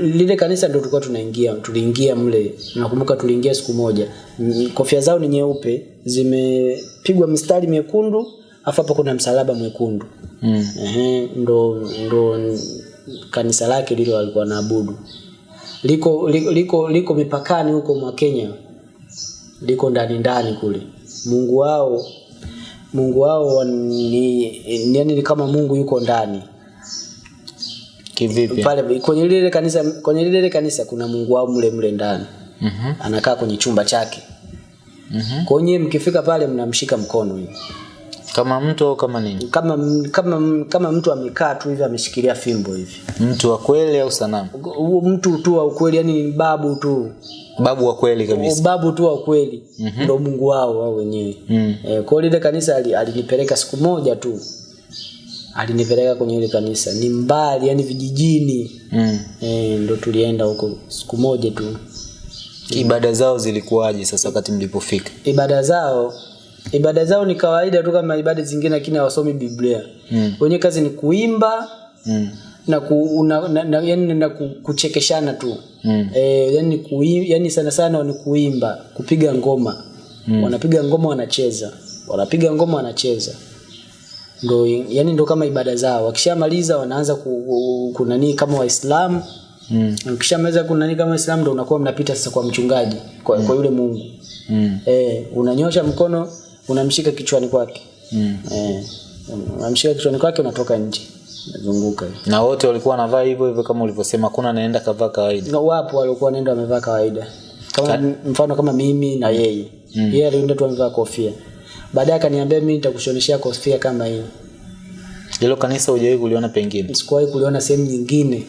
lile kanisa ndio tulikuwa tunaingia tuliingia mle nakumbuka tuliingia siku moja kofia zao ni nyeupe zimepigwa mistari miekundu afu hapo kuna msalaba mwekundu. Mm. Ehe, ndo ndo kanisa lake lile walikuwa naabudu liko liko liko, liko mipakani huko mwa Kenya. Liko ndani ndani kule. Mungu wao Mungu wao ni, ni yani ni kama Mungu yuko ndani. Kivipi? Pale kwenye lile kanisa kwenye lile kanisa kuna Mungu wao mle mle ndani. Mhm. anakaa kwenye chumba chake. Mhm. kwa hiyo mkifika pale mnamshika mkono hivi kama mtu au kama nini? Kama kama kama mtu amekaa tu hivi ameshikilia fimbo hivi. Mtu wa kweli au sanamu? Huo mtu tu wa kweli yani babu tu. Babu wa kweli kabisa. Babu tu wa kweli mm -hmm. ndio Mungu wao wao wenyewe. Mm. e, kwa ile lile kanisa alinipeleka siku moja tu. Alinipeleka kwenye ile kanisa. Ni mbali yani vijijini. Mm. e, ndo tulienda huko siku moja tu. Ibada zao zilikuwaje sasa wakati mlipofika? Ibada zao ibada zao ni kawaida tu kama ibada zingine lakini hawasomi biblia Mm. wenye kazi ni kuimba mm. na, ku, na, na, na, yani, na ku, kuchekeshana tu Mm. e, yani, ku, yani sana sana ni kuimba kupiga ngoma mm. wanapiga ngoma wanacheza wanapiga ngoma wanacheza ndo yani ndo kama ibada zao wakishamaliza wanaanza ku, ku, kunanii kama waislamu Mm. ukishamaliza kunanii kama waislamu ndo unakuwa mnapita sasa kwa mchungaji kwa, mm. kwa yule mungu Mm. e, unanyosha mkono unamshika kichwani kwake. Mm. eh, unamshika kichwani kwake unatoka nje. Zunguka. na wote walikuwa wanavaa hivyo hivyo kama ulivyosema kuna naenda kavaa kawaida. Na wapo walikuwa wanaenda wamevaa kawaida. Kama mfano kama mimi na yeye. Mm. yeye alienda tu amevaa kofia. Baadaye akaniambia mimi nitakushoneshea kofia kama hii. Hilo kanisa hujawahi kuliona pengine? Sikuwahi kuliona sehemu nyingine.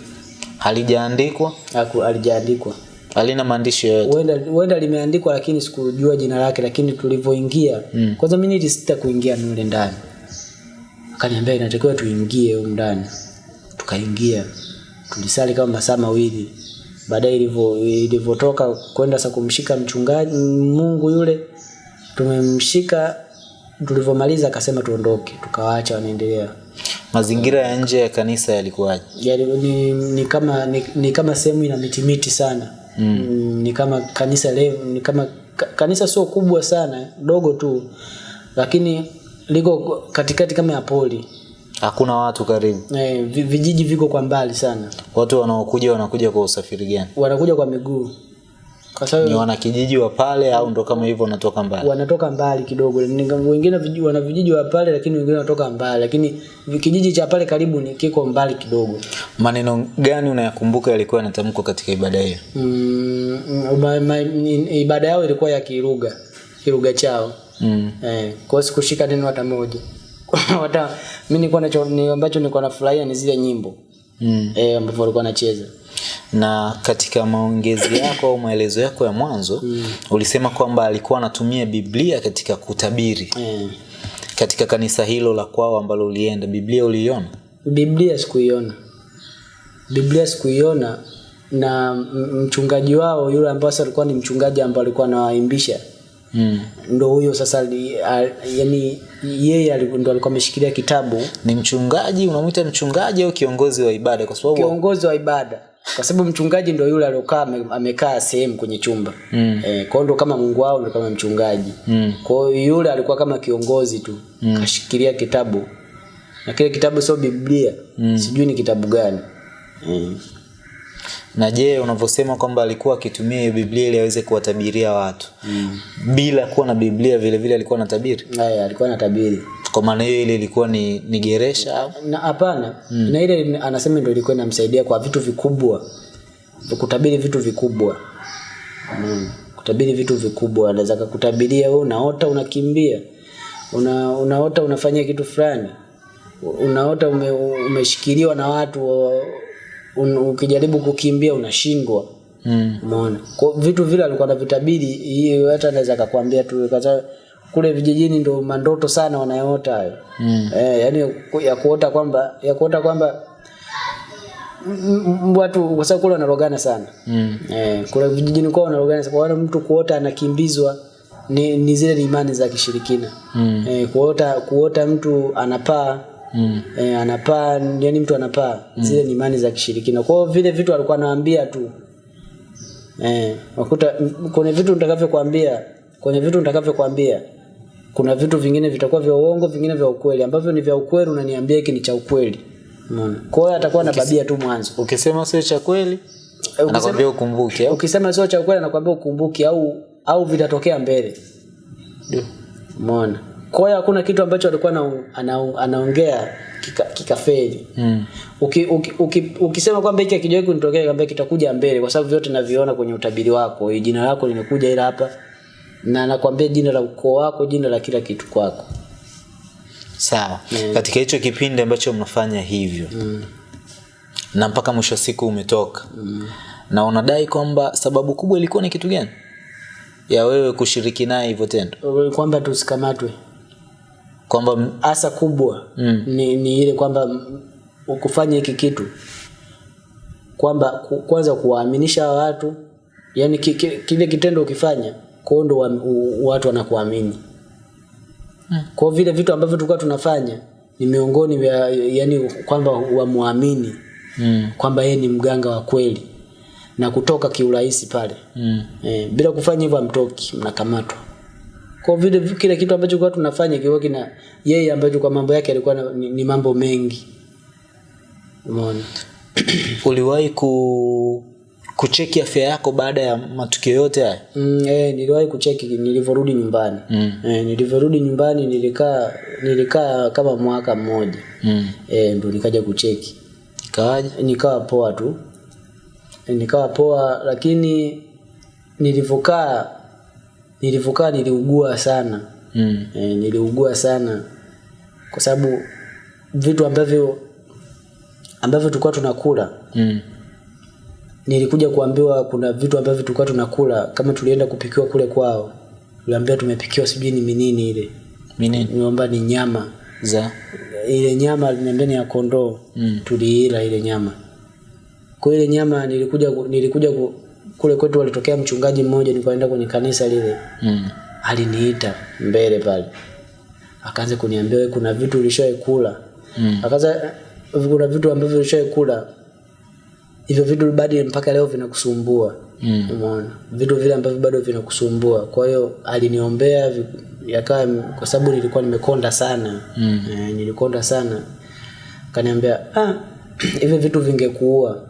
Halijaandikwa? Haku- alijaandikwa halina maandishi yoyote. Huenda limeandikwa lakini sikujua jina lake lakini tulivyoingia mm. kwanza mimi nilisita kuingia nule ndani. Akaniambia inatakiwa tuingie huko ndani. Tukaingia tulisali kama masaa mawili. Baadaye ilivyo ilivyotoka kwenda sa kumshika mchungaji Mungu yule tumemshika tulivyomaliza akasema tuondoke tukawaacha wanaendelea. Mazingira ya nje ya kanisa yalikuwaje? Yani, ni, ni kama ni, ni kama sehemu ina mitimiti miti sana mm. ni kama kanisa le, ni kama kanisa sio kubwa sana dogo tu lakini liko katikati kama ya poli. Hakuna watu karibu. E, vijiji viko kwa mbali sana. Watu wanaokuja wanakuja kwa usafiri gani? Wanakuja kwa miguu ni wanakijiji wa pale au ndo kama hivyo wanatoka mbali? Wanatoka mbali kidogo. Wengine wana vijiji wa pale lakini wengine wanatoka mbali. Lakini kijiji cha pale karibu ni kiko mbali kidogo. Maneno gani unayakumbuka yalikuwa yanatamkwa katika ibada hiyo? Mm, mm, ma- ma- ibada yao ilikuwa ya kiruga kiruga chao. Mm. eh, kwa sikushika neno hata moja. [LAUGHS] Hata mimi nilikuwa nacho ni ambacho nilikuwa nafurahia ni zile nyimbo. Mm. eh ambapo walikuwa wanacheza na katika maongezi yako au maelezo yako ya mwanzo mm. ulisema kwamba alikuwa anatumia biblia katika kutabiri mm. katika kanisa hilo la kwao ambalo ulienda biblia uliiona Biblia sikuiona. Biblia sikuiona na mchungaji wao yule ambao sasa alikuwa ni mchungaji ambaye alikuwa anawaimbisha mm. ndo huyo sasa ali, a, yani yeye ndo alikuwa ameshikilia kitabu ni mchungaji unamwita mchungaji au kiongozi wa ibada kwa sababu kiongozi wa ibada kwa sababu mchungaji ndo yule aliyokaa amekaa sehemu kwenye chumba Mm. eh, kwao ndo kama mungu wao ndo kama mchungaji Mm. kwao yule alikuwa kama kiongozi tu mm. kashikilia kitabu na kile kitabu sio biblia mm. sijui ni kitabu gani mm. na je unavyosema kwamba alikuwa akitumia hiyo biblia ili aweze kuwatabiria watu mm. bila kuwa na biblia vile vile alikuwa anatabiri Aya, alikuwa anatabiri kwa maana hiyo ile ilikuwa ni, ni geresha na hapana. Mm. na ile anasema ndio ilikuwa inamsaidia kwa vitu vikubwa. Kutabiri vitu vikubwa. Mm. kutabiri vitu vikubwa. Anaweza kakutabiria wewe unaota unakimbia. Una, unaota unafanya kitu fulani. Unaota ume, umeshikiliwa na watu un, ukijaribu kukimbia unashindwa. Mm. umeona? Kwa vitu vile alikuwa anavitabiri hiyo hata anaweza akakwambia tu kata kule vijijini ndo mandoto sana wanayoota hayo Mm. eh, yani ya kuota kwamba ya kuota kwamba watu kwa sababu kule wanarogana sana Mm. eh, kule vijijini kwao wanarogana sana kwa mtu kuota anakimbizwa ni, ni zile imani za kishirikina Mm. eh, kuota kuota mtu anapaa Mm. eh, anapaa yani mtu anapaa mm. zile ni imani za kishirikina kwao vile vitu alikuwa anawaambia tu eh, wakuta kwenye vitu nitakavyokuambia kwenye vitu nitakavyokuambia kuna vitu vingine vitakuwa vya uongo vingine vya ukweli. Ambavyo ni vya ukweli unaniambia hiki ni cha ukweli. Umeona? Kwa hiyo atakuwa anababia tu mwanzo. ukisema sio cha kweli Eh, anakwambia ukumbuke au? ukisema sio cha ukweli anakuambia ukumbuke au au vitatokea mbele. Umeona? Kwa hiyo hakuna kitu ambacho alikuwa ana, ana, anaongea kika- kikafeli. Mm. uki, uki, uki, ukisema kwamba hiki hakijawahi kunitokea kwamba kitakuja mbele kwa sababu vyote naviona kwenye utabiri wako. Jina lako limekuja ila hapa na nakwambia jina la ukoo wako jina la kila kitu kwako. Sawa. Katika hicho kipindi ambacho mnafanya hivyo mm. na mpaka mwisho wa siku umetoka mm. na unadai kwamba sababu kubwa ilikuwa ni kitu gani? Ya wewe kushiriki naye hivyo tendo? Kwamba tusikamatwe kwamba hasa kubwa Mm. ni, ni ile kwamba ukufanya kufanya hiki kitu. Kwamba kwanza kuwaaminisha watu yani ki, ki, kile kitendo ukifanya kwao ndo wa, u- watu wanakuamini kwa vile vitu ambavyo tulikuwa tunafanya ni miongoni vya yani kwamba wamwamini mm. kwamba yeye ni mganga wa kweli na kutoka kiurahisi pale Mm. e, bila kufanya hivyo amtoki mnakamatwa. Kwa vile kile kitu ambacho kwa tunafanya kiwa kina yeye ambacho kwa mambo yake alikuwa ni, ni mambo mengi. Umeona? uliwahi ku kucheki afya yako baada ya matukio yote haya Mm, eh, niliwahi kucheki nilivyorudi nyumbani. mm. Eh, nilivyorudi nyumbani nilikaa nilikaa kama mwaka mmoja. mm. Eh, ndo nikaja kucheki. ikawaje Nikawa poa tu. e, Nikawa poa lakini nilivyokaa nilivyokaa niliugua sana. mm. e, niliugua sana kwa sababu vitu ambavyo ambavyo tulikuwa tunakula Mm. Nilikuja kuambiwa kuna vitu ambavyo tulikuwa tunakula kama tulienda kupikiwa kule kwao. Tuliambiwa tumepikiwa sijui ni minini ile. Minini? niomba ni nyama. Za? Ile nyama aliniambia ni ya kondoo. Mm. tuliila ile nyama. Kwa ile nyama nilikuja nilikuja ku, kule kwetu walitokea mchungaji mmoja nikaenda kwenye kanisa lile. Mm. aliniita mbele pale. Akaanza kuniambia kuna vitu ulishawahi kula? Mm. akaanza kuna vitu ambavyo ulishawahi kula hivyo vitu bado mpaka leo vinakusumbua. Mm. umeona? Vitu vile ambavyo bado vinakusumbua. Kwa hiyo aliniombea yakawa kwa sababu nilikuwa nimekonda sana. Mm. e, nilikonda sana. Kaniambia ah, [CLEARS THROAT] hivi vitu vingekuua.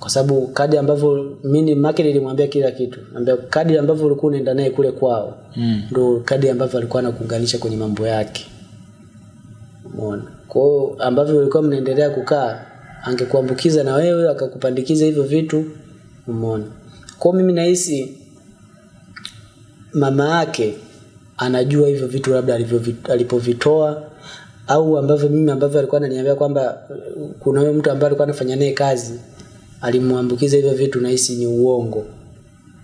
Kwa sababu kadi ambavyo mimi make nilimwambia kila kitu. Ambia kadi ambavyo ulikuwa unaenda naye kule kwao Mm. ndo kadi ambavyo alikuwa anakuunganisha kwenye mambo yake. Umeona? Kwa hiyo ambavyo ulikuwa mnaendelea kukaa angekuambukiza na wewe akakupandikiza hivyo vitu umeona. Kwa mimi nahisi mama yake anajua hivyo vitu labda alipovitoa au ambavyo mimi ambavyo alikuwa ananiambia kwamba kuna huyo mtu ambaye alikuwa anafanya naye kazi alimwambukiza hivyo vitu nahisi ni uongo.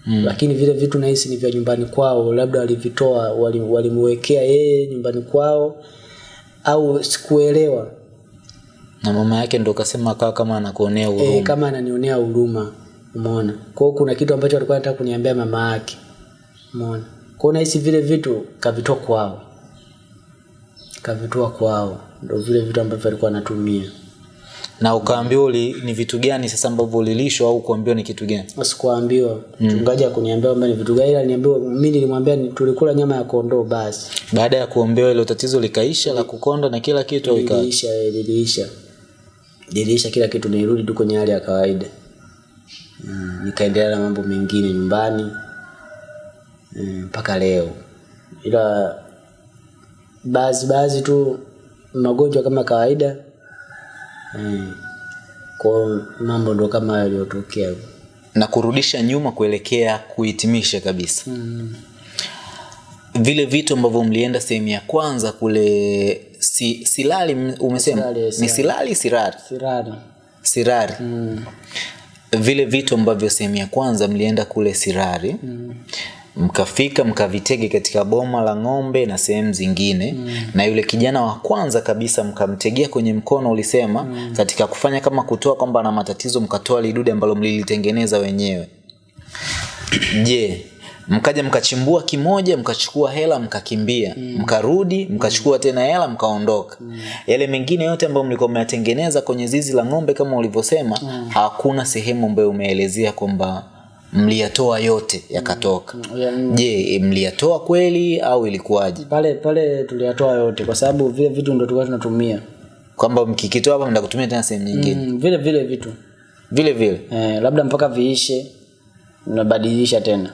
Mm. lakini vile vitu nahisi ni vya nyumbani kwao labda walivitoa wali- walimwekea yeye nyumbani kwao au sikuelewa na mama yake ndo kasema kaa kama anakuonea huruma. e, kama ananionea huruma umeona? Kwa kuna kitu ambacho alikuwa anataka kuniambia mama yake umeona? Kwa hiyo nahisi vile vitu kavitoa kwao. Kavitoa kwao. Ndo vile vitu ambavyo alikuwa anatumia. Na ukaambiwa uli- ni vitu gani sasa ambavyo ulilishwa au kuambiwa ni kitu gani? Sikuambiwa mchungaji akuniambia kwamba ni vitu gani ila niambiwa mimi nilimwambia ni- tulikula nyama ya kondoo basi. Baada ya kuombewa ilo tatizo likaisha la kukonda na kila kitu liliisha eh, liliisha liliisha kila kitu nirudi tu kwenye hali ya kawaida. Mm, nikaendelea na mambo mengine nyumbani mpaka mm, mpaka leo. Ila baadhi baadhi tu magonjwa kama kawaida mm, kwa mambo ndo kama yaliyotokea. Na kurudisha nyuma kuelekea kuhitimisha kabisa. Mm. vile vitu ambavyo mlienda sehemu ya kwanza kule si, silali umesema Silali, ni Silali. sirari sirari sirari mm. vile vitu ambavyo sehemu ya kwanza mlienda kule sirari Mm. mkafika mkavitege katika boma la ng'ombe na sehemu zingine mm. na yule kijana wa kwanza kabisa mkamtegea kwenye mkono ulisema mm. katika kufanya kama kutoa kwamba na matatizo mkatoa lidude ambalo mlilitengeneza wenyewe je mkaja mkachimbua kimoja mkachukua hela mkakimbia. Mm. mkarudi mkachukua mm. tena hela mkaondoka. Mm. yale mengine yote ambayo mlikuwa mmeyatengeneza kwenye zizi la ng'ombe kama ulivyosema mm. hakuna sehemu ambayo umeelezea kwamba mliyatoa yote yakatoka. Mm. je mliyatoa kweli au ilikuwaje? Pale pale tuliyatoa yote kwa sababu vile vitu ndo tulikuwa tunatumia. Kwamba mkikitoa hapa mnda kutumia tena sehemu nyingine. Mm, vile vile vitu. Vile vile. Eh, labda mpaka viishe unabadilisha tena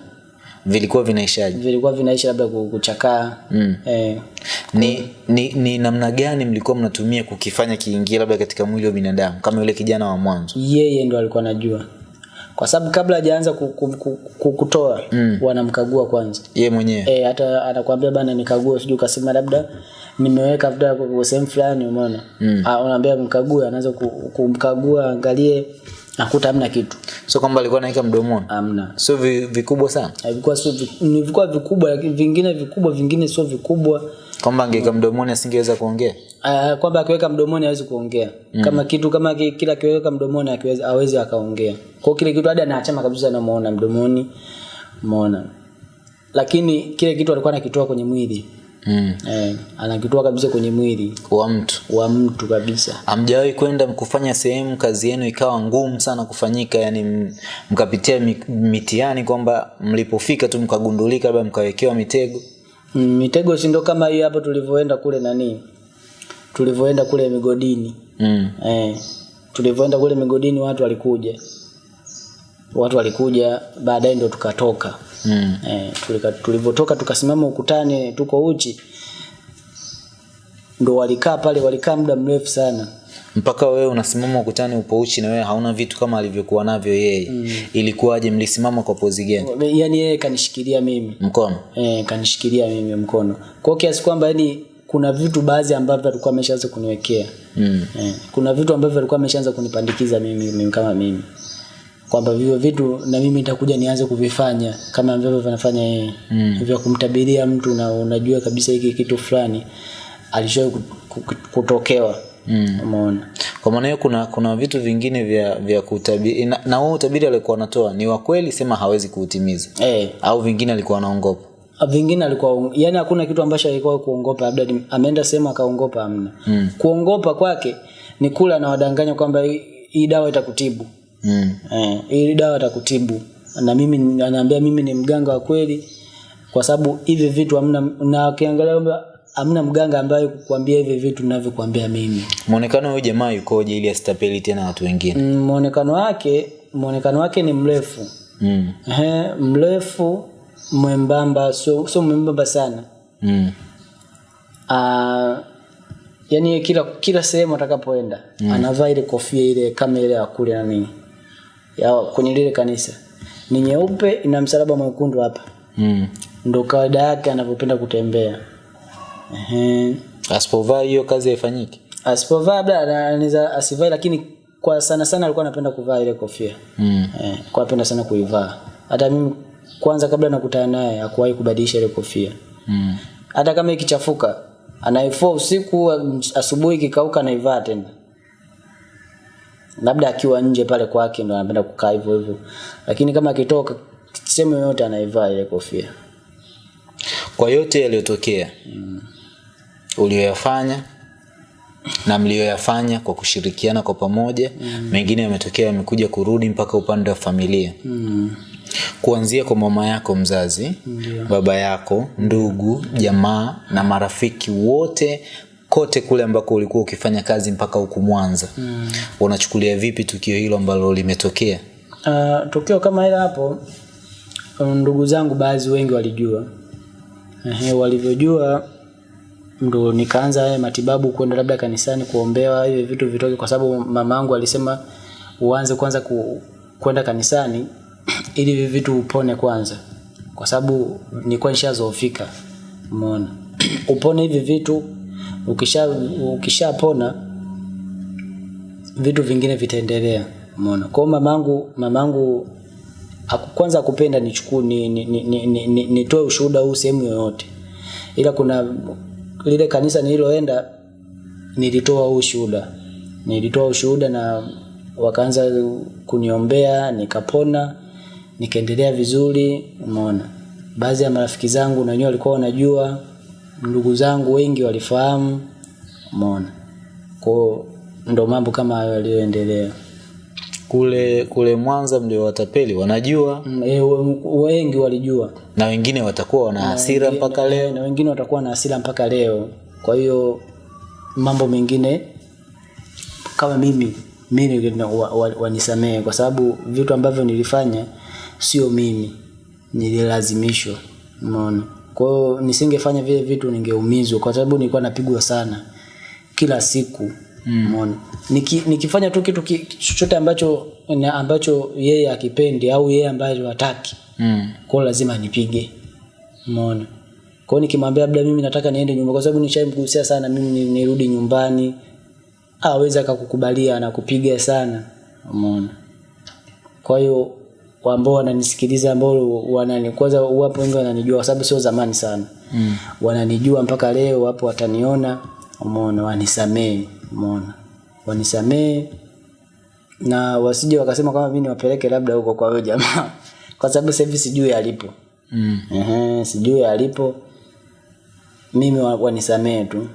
vilikuwa vinaishaje? Vilikuwa vinaisha labda kuchakaa. Mm. eh, ni, ni, ni namna gani mlikuwa mnatumia kukifanya kiingia labda katika mwili wa binadamu kama yule kijana wa mwanzo? Yeye ndo alikuwa anajua. Kwa sababu kabla hajaanza ku, ku, ku, ku, kutoa mm. wanamkagua kwanza. Ye mwenyewe? Eh, hata anakuambia bana nikague sijui ukasema labda nimeweka labda kwa sehemu fulani umeona? Mm. unaambia mkague anaanza kumkagua angalie nakuta hamna kitu. So kwamba alikuwa anaweka mdomoni? Hamna. Sio vikubwa sana? Vilikuwa sio ni vikubwa vikubwa lakini vingine vikubwa vingine sio vikubwa. Kwamba angeweka mdomoni asingeweza kuongea? Uh, kwamba akiweka mdomoni hawezi kuongea. Mm. kama kitu kama kila akiweka mdomoni akiweza hawezi akaongea. Kwa kile kitu hadi anaachama kabisa namuona mdomoni Muona. lakini kile kitu alikuwa anakitoa kwenye mwili mm. eh, anakitoa kabisa kwenye mwili. Wa mtu. Wa mtu kabisa. Hamjawahi kwenda kufanya sehemu kazi yenu ikawa ngumu sana kufanyika yani mkapitia mitiani mitihani kwamba mlipofika tu mkagundulika labda mkawekewa mitego? Mm, mitego si ndo kama hiyo hapo tulivyoenda kule nani? Tulivyoenda kule migodini. Mm. eh, tulivyoenda kule migodini watu walikuja. Watu walikuja baadaye ndo tukatoka Mm. eh, tulivyotoka tukasimama ukutani tuko uchi ndo walikaa pale walikaa muda mrefu sana. Mpaka wewe unasimama ukutani upo uchi na wewe hauna vitu kama alivyokuwa navyo yeye. Mm. ilikuwaje mlisimama kwa pozi gani? Yaani yeye kanishikilia mimi. Mkono. Eh, kanishikilia mimi mkono. Kwa kiasi kwamba yani kuna vitu baadhi ambavyo alikuwa ameshaanza kuniwekea. Mm. eh, kuna vitu ambavyo alikuwa ameshaanza kunipandikiza mimi, mimi kama mimi kwamba vivyo vitu na mimi nitakuja nianze kuvifanya kama ambavyo vinafanya yeye. Mm. vya kumtabiria mtu na unajua kabisa hiki kitu fulani alishawahi ku- ku- kutokewa. Mm. umeona? Kwa maana hiyo kuna kuna vitu vingine vya vya kutabiri na, na utabiri alikuwa anatoa ni wa kweli sema hawezi kuutimiza. Eh, au vingine alikuwa anaongopa? Vingine alikuwa yani hakuna kitu ambacho alikuwa kuongopa labda ameenda sehemu akaongopa amna Mm. kuongopa kwake ni kula na wadanganya kwamba hii dawa itakutibu mm. eh, hii dawa atakutibu na mimi anaambia mimi ni mganga wa kweli kwa sababu hivi vitu hamna na ukiangalia kwamba hamna mganga ambaye kukwambia hivi vitu ninavyokuambia mimi muonekano wa huyu jamaa yukoje ili asitapeli tena watu wengine Mm, muonekano wake muonekano wake ni mrefu mm. Ehe, mrefu mwembamba sio sio mwembamba sana Mm. Aa, yani kila kila sehemu atakapoenda mm. anavaa ile kofia ile kama ile ya kule nani ya kwenye lile kanisa ni nyeupe ina msalaba mwekundu hapa Mm. ndo kawaida yake anavyopenda kutembea Ehe. asipovaa hiyo kazi haifanyiki asipovaa labda anaweza asivai lakini kwa sana sana alikuwa anapenda kuvaa ile kofia mm. eh, kwa anapenda sana kuivaa hata mimi kwanza kabla nakutana naye hakuwahi kubadilisha ile kofia Mm. hata kama ikichafuka anaifua usiku asubuhi ikikauka anaivaa tena labda akiwa nje pale kwake ndo anapenda kukaa hivyo hivyo lakini kama akitoka sehemu yoyote anaivaa ile kofia kwa yote yaliyotokea mm. uliyoyafanya na mliyoyafanya kwa kushirikiana kwa pamoja mm. mengine yametokea yamekuja kurudi mpaka upande wa familia mm. kuanzia kwa mama yako mzazi mm. baba yako ndugu jamaa na marafiki wote kote kule ambako ulikuwa ukifanya kazi mpaka huku mwanza. Mm. unachukulia vipi tukio hilo ambalo limetokea? Uh, tukio kama hilo hapo um, ndugu zangu baadhi wengi walijua. Ehe, walivyojua ndo nikaanza haya matibabu kwenda labda kanisani kuombewa hivi vitu vitoke kwa sababu mama yangu alisema uanze kwanza ku, kwenda kanisani [CLEARS THROAT] ili hivi vitu upone kwanza. Kwa sababu nilikuwa nishazoofika umeona. [CLEARS THROAT] Upone hivi vitu ukisha ukishapona vitu vingine vitaendelea umeona? Kwa mamangu mamangu kwanza kupenda nichukue ni, ni, ni, ni, ni, ni, nitoe ushuhuda huu sehemu yoyote. Ila kuna lile kanisa nililoenda nilitoa huu ushuhuda. Nilitoa ushuhuda na wakaanza kuniombea nikapona nikaendelea vizuri umeona? Baadhi ya marafiki zangu na wenyewe walikuwa wanajua ndugu zangu wengi walifahamu. Umeona. Kwao ndo mambo kama hayo yaliyoendelea. Kule kule mwanza mliowatapeli wanajua? Mm, eh, we- wengi walijua. Na wengine watakuwa wana hasira mpaka leo? na wengine watakuwa na hasira mpaka leo. Kwa hiyo mambo mengine kama mimi mimi na- wa- wa- wanisamehe. Kwa sababu vitu ambavyo nilifanya sio mimi. Nililazimishwa umeona kwa hiyo nisingefanya vile vitu ningeumizwa kwa sababu nilikuwa napigwa sana kila siku umeona? Niki, nikifanya tu kitu chochote ambacho na ambacho yeye akipendi au yeye ambaye hataki mm. kwa lazima nipige umeona? Kwa nikimwambia labda mimi nataka niende nyumbani kwa sababu nishaimgusia sana mimi nirudi nyumbani aweza akakukubalia anakupiga sana umeona? Kwa hiyo ambao wananisikiliza ambao wanani kwanza wapo wengi wananijua kwa sababu sio zamani sana. Mm. wananijua mpaka leo wapo wataniona umeona wanisamee umeona. Wanisamee na wasije wakasema kama mimi niwapeleke labda huko kwa huyo jamaa. [LAUGHS] Kwa sababu sasa hivi sijui alipo. Mm. Ehe, sijui alipo. Mimi wanisamee tu.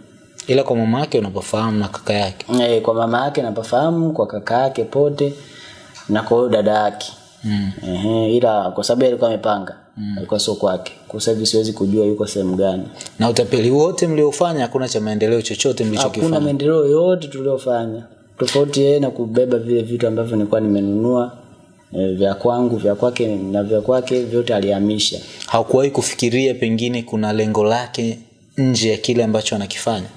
Ila kwa mama yake unapofahamu na kaka yake? E, kwa mama yake napafahamu kwa kaka yake pote na kwa huyo dada yake mm. Ehe, ila kwa sababu alikuwa amepanga alikuwa sio kwake. Kwa sababu siwezi kujua yuko sehemu gani. Na utapeli wote mliofanya hakuna cha maendeleo chochote hakuna maendeleo yote tuliofanya. Tofauti yeye na kubeba vile vitu ambavyo nilikuwa nimenunua e, vya kwangu vya kwake na vya kwake vyote alihamisha. Hakuwahi kufikiria pengine kuna lengo lake nje ya kile ambacho anakifanya?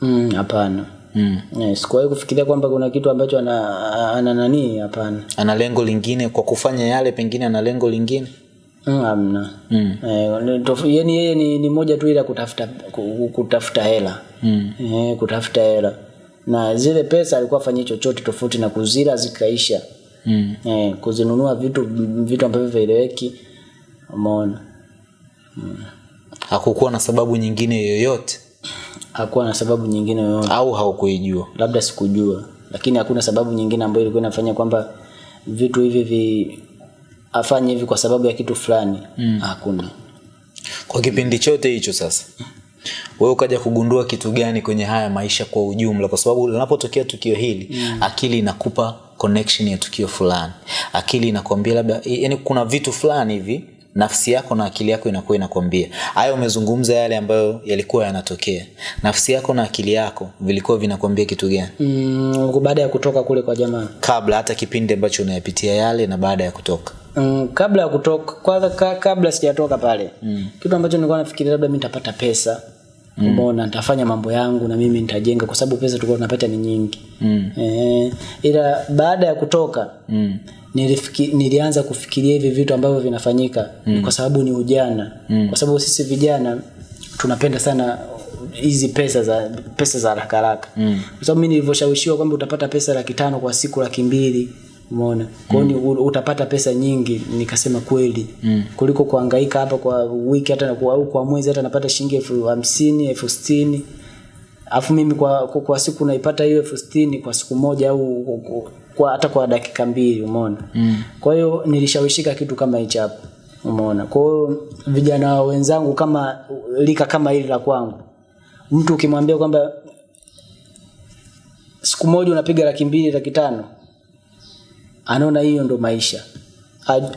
Mm, hapana mm. Eh, sikuwahi kufikiria kwamba kuna kitu ambacho ana, ana nani hapana. Ana lengo lingine kwa kufanya yale pengine ana lengo lingine? Mm, hamna. Mm. ni yani yeye ni, ni moja tu ila kutafuta kutafuta hela. Mm. e, kutafuta hela. Na zile pesa alikuwa afanyie chochote tofauti na kuzila zikaisha. Mm. e, kuzinunua vitu vitu ambavyo vieleweki umeona? Hakukuwa na sababu nyingine yoyote hakuwa na sababu nyingine yoyote. Au haukuijua. Labda sikujua lakini hakuna sababu nyingine ambayo ilikuwa inafanya kwamba vitu hivi vi afanye hivi kwa sababu ya kitu fulani. Mm. hakuna. Kwa kipindi chote hicho sasa wewe ukaja kugundua kitu gani kwenye haya maisha kwa ujumla? Kwa sababu linapotokea tukio hili mm. akili inakupa connection ya tukio fulani. Akili inakwambia labda yani kuna vitu fulani hivi nafsi yako na akili yako inakuwa inakwambia haya umezungumza yale ambayo yalikuwa yanatokea nafsi yako na akili yako vilikuwa vinakwambia kitu gani mm, baada ya kutoka kule kwa jamaa kabla hata kipindi ambacho unayapitia yale na baada ya kutoka mm, kabla ya kutoka kwanza ka, kabla sijatoka pale mm. kitu ambacho nilikuwa nafikiria labda mi nitapata pesa mm. umeona nitafanya mambo yangu na mimi nitajenga kwa sababu pesa tulikuwa tunapata ni nyingi mm. e, ila baada ya kutoka mm. Nilifiki, nilianza kufikiria hivi vitu ambavyo vinafanyika mm. kwa sababu ni ujana mm. kwa sababu sisi vijana tunapenda sana hizi pesa za pesa za haraka haraka mm. kwa sababu mimi nilivyoshawishiwa kwamba utapata pesa laki tano kwa siku laki mbili umeona kwa hiyo mm. utapata pesa nyingi nikasema kweli mm. kuliko kuangaika hapa kwa wiki hata au kwa mwezi hata napata shilingi elfu hamsini elfu sitini alafu mimi kwa, kwa, kwa siku naipata hiyo elfu sitini kwa siku moja au kwa, hata kwa dakika mbili umeona? Mm. kwa hiyo nilishawishika kitu kama hicho hapo umeona? Kwa hiyo vijana wenzangu kama lika kama hili la kwangu mtu ukimwambia kwamba siku moja unapiga laki mbili laki tano anaona hiyo ndo maisha.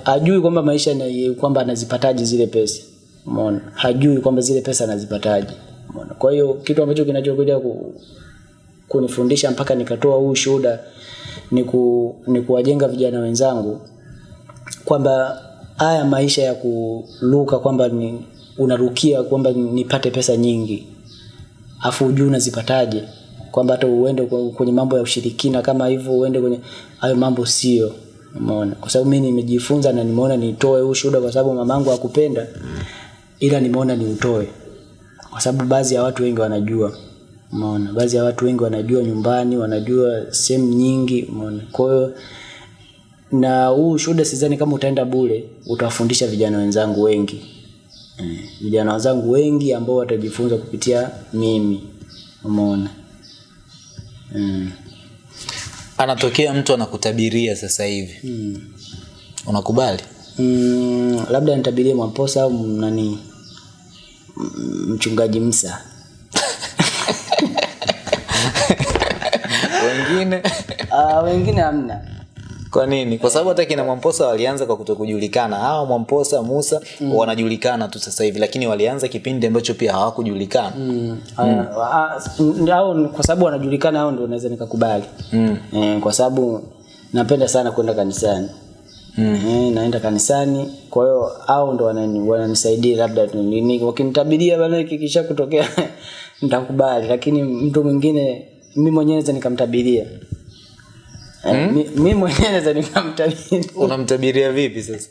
Hajui kwamba maisha ni kwamba anazipataje zile pesa umeona? Hajui kwamba zile pesa anazipataje kwa hiyo kitu ambacho kinachokuja ku, kunifundisha mpaka nikatoa huu shuhuda ni, ku, ni kuwajenga vijana wenzangu kwamba haya maisha ya kuluka kwamba ni unarukia kwamba nipate pesa nyingi afu ujui unazipataje kwamba hata uende kwenye mambo ya ushirikina kama hivyo uende kwenye hayo mambo sio. Umeona? Kwa sababu mimi nimejifunza na nimeona nitoe huu shuhuda kwa sababu mamangu hakupenda ila nimeona niutoe kwa sababu baadhi ya watu wengi wanajua umeona baadhi ya watu wengi wanajua nyumbani wanajua sehemu nyingi umeona kwa hiyo na huu shuhuda sidhani kama utaenda bure utawafundisha vijana wenzangu wengi mm. vijana wenzangu wengi ambao watajifunza kupitia mimi umeona mm. anatokea mtu anakutabiria sasa hivi Mm. unakubali Mm, labda nitabirie Mwamposa au nani mchungaji Msa wengine uh, wengine hamna kwa nini kwa sababu hata kina mwamposa walianza kwa kutokujulikana hawa mwamposa musa mm. wanajulikana tu sasa hivi lakini walianza kipindi ambacho pia hawakujulikana mm. mm. au kwa sababu wanajulikana hao ndio naweza nikakubali mm. eh, kwa sababu napenda sana kwenda kanisani mm. eh, naenda kanisani kwa hiyo au ndo wanani- wananisaidia labda tu- ni- ni- wakinitabiria bana kikisha kutokea [LAUGHS] nitakubali. Lakini mtu mwingine mi mwenyewe naweza nikamtabiria. Eh, mi- mi mwenyewe naweza nikamtabiria. [LAUGHS] Unamtabiria vipi sasa?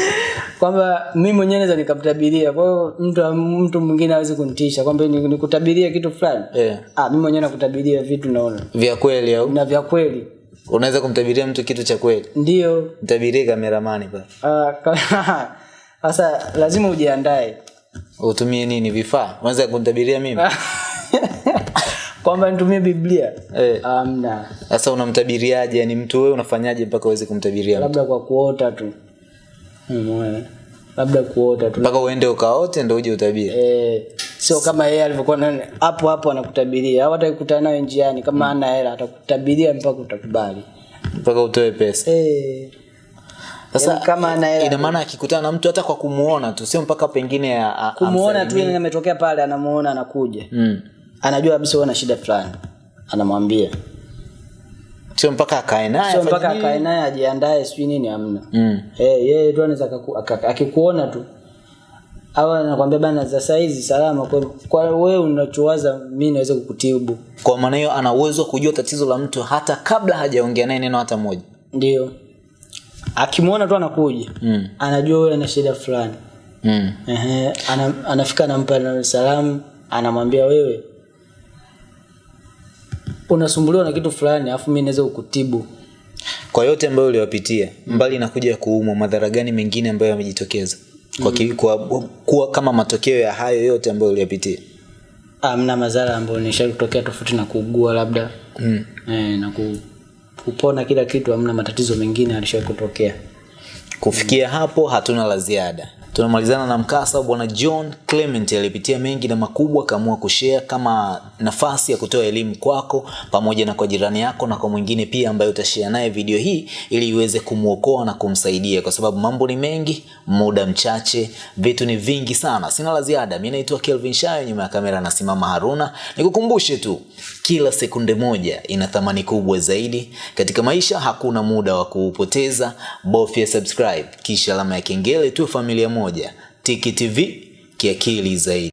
[LAUGHS] Kwamba mi mwenyewe naweza nikamtabiria. Kwa hiyo mtu mtu mwingine hawezi kunitisha. Kwamba nikutabiria kitu fulani? Yeah. ah, mi mwenyewe nakutabiria vitu naona. Vya kweli au? Na vya kweli unaweza kumtabiria mtu kitu cha kweli? Ndio. Mtabirie kameramani pa sasa uh, [LAUGHS] sasa lazima ujiandae. Utumie nini? Vifaa? Unaweza kumtabiria mimi? [LAUGHS] Kwamba nitumie biblia? Eh. amna sasa unamtabiriaje? Yani mtu wewe unafanyaje mpaka uweze kumtabiria labda kwa kuota tu. Mwe. labda kuota tu. Mpaka uende ukaote ndo uje utabiri eh, sio kama yeye alivyokuwa nani hapo hapo anakutabiria au atakutana nayo njiani kama ana hela atakutabiria mpaka utakubali. Mpaka utoe pesa. Eh, sasa Yaani kama ana hela ina maana akikutana na mtu hata kwa kumuona tu sio mpaka pengine a- a- kumuona tu ile yeye ametokea pale anamuona anakuja. Mm. anajua kabisa wewe una shida fulani. Anamwambia. Sio mpaka akae naye sio mpaka akae naye ajiandae sijui nini hamna. Mm. Eh, yeye tu anaweza akikuona tu au anakwambia bana za saizi salama kwa, kwa wewe unachowaza mimi naweza kukutibu. Kwa maana hiyo ana uwezo kujua tatizo la mtu hata kabla hajaongea naye neno hata moja. Ndio. Akimwona tu anakuja mm. anajua wewe ana shida fulani. Mm. Ehe, ana, anafika anampa na salamu anamwambia wewe unasumbuliwa na kitu fulani alafu mi naweza kukutibu. Kwa yote ambayo uliwapitia mbali na kuja kuumwa madhara gani mengine ambayo yamejitokeza kwa, mm. kwa, kuwa kama matokeo ya hayo yote ambayo uliyapitia amna madhara ambayo nishakutokea tofauti na kuugua labda mm. eh, na ku, kupona kila kitu amna matatizo mengine alishawahi kutokea kufikia hapo hatuna la ziada tunamalizana na mkasa bwana John Clement aliyepitia mengi na makubwa, akaamua kushare kama nafasi ya kutoa elimu kwako pamoja na kwa jirani yako na kwa mwingine pia ambaye utashare naye video hii ili iweze kumwokoa na kumsaidia, kwa sababu mambo ni mengi, muda mchache, vitu ni vingi sana. Sina la ziada. Mimi naitwa Kelvin Shayo, nyuma ya kamera anasimama Haruna. Nikukumbushe tu kila sekunde moja ina thamani kubwa zaidi katika maisha. Hakuna muda wa kuupoteza, bofya subscribe kisha alama ya kengele, tu familia moja. Tiki TV kiakili zaidi.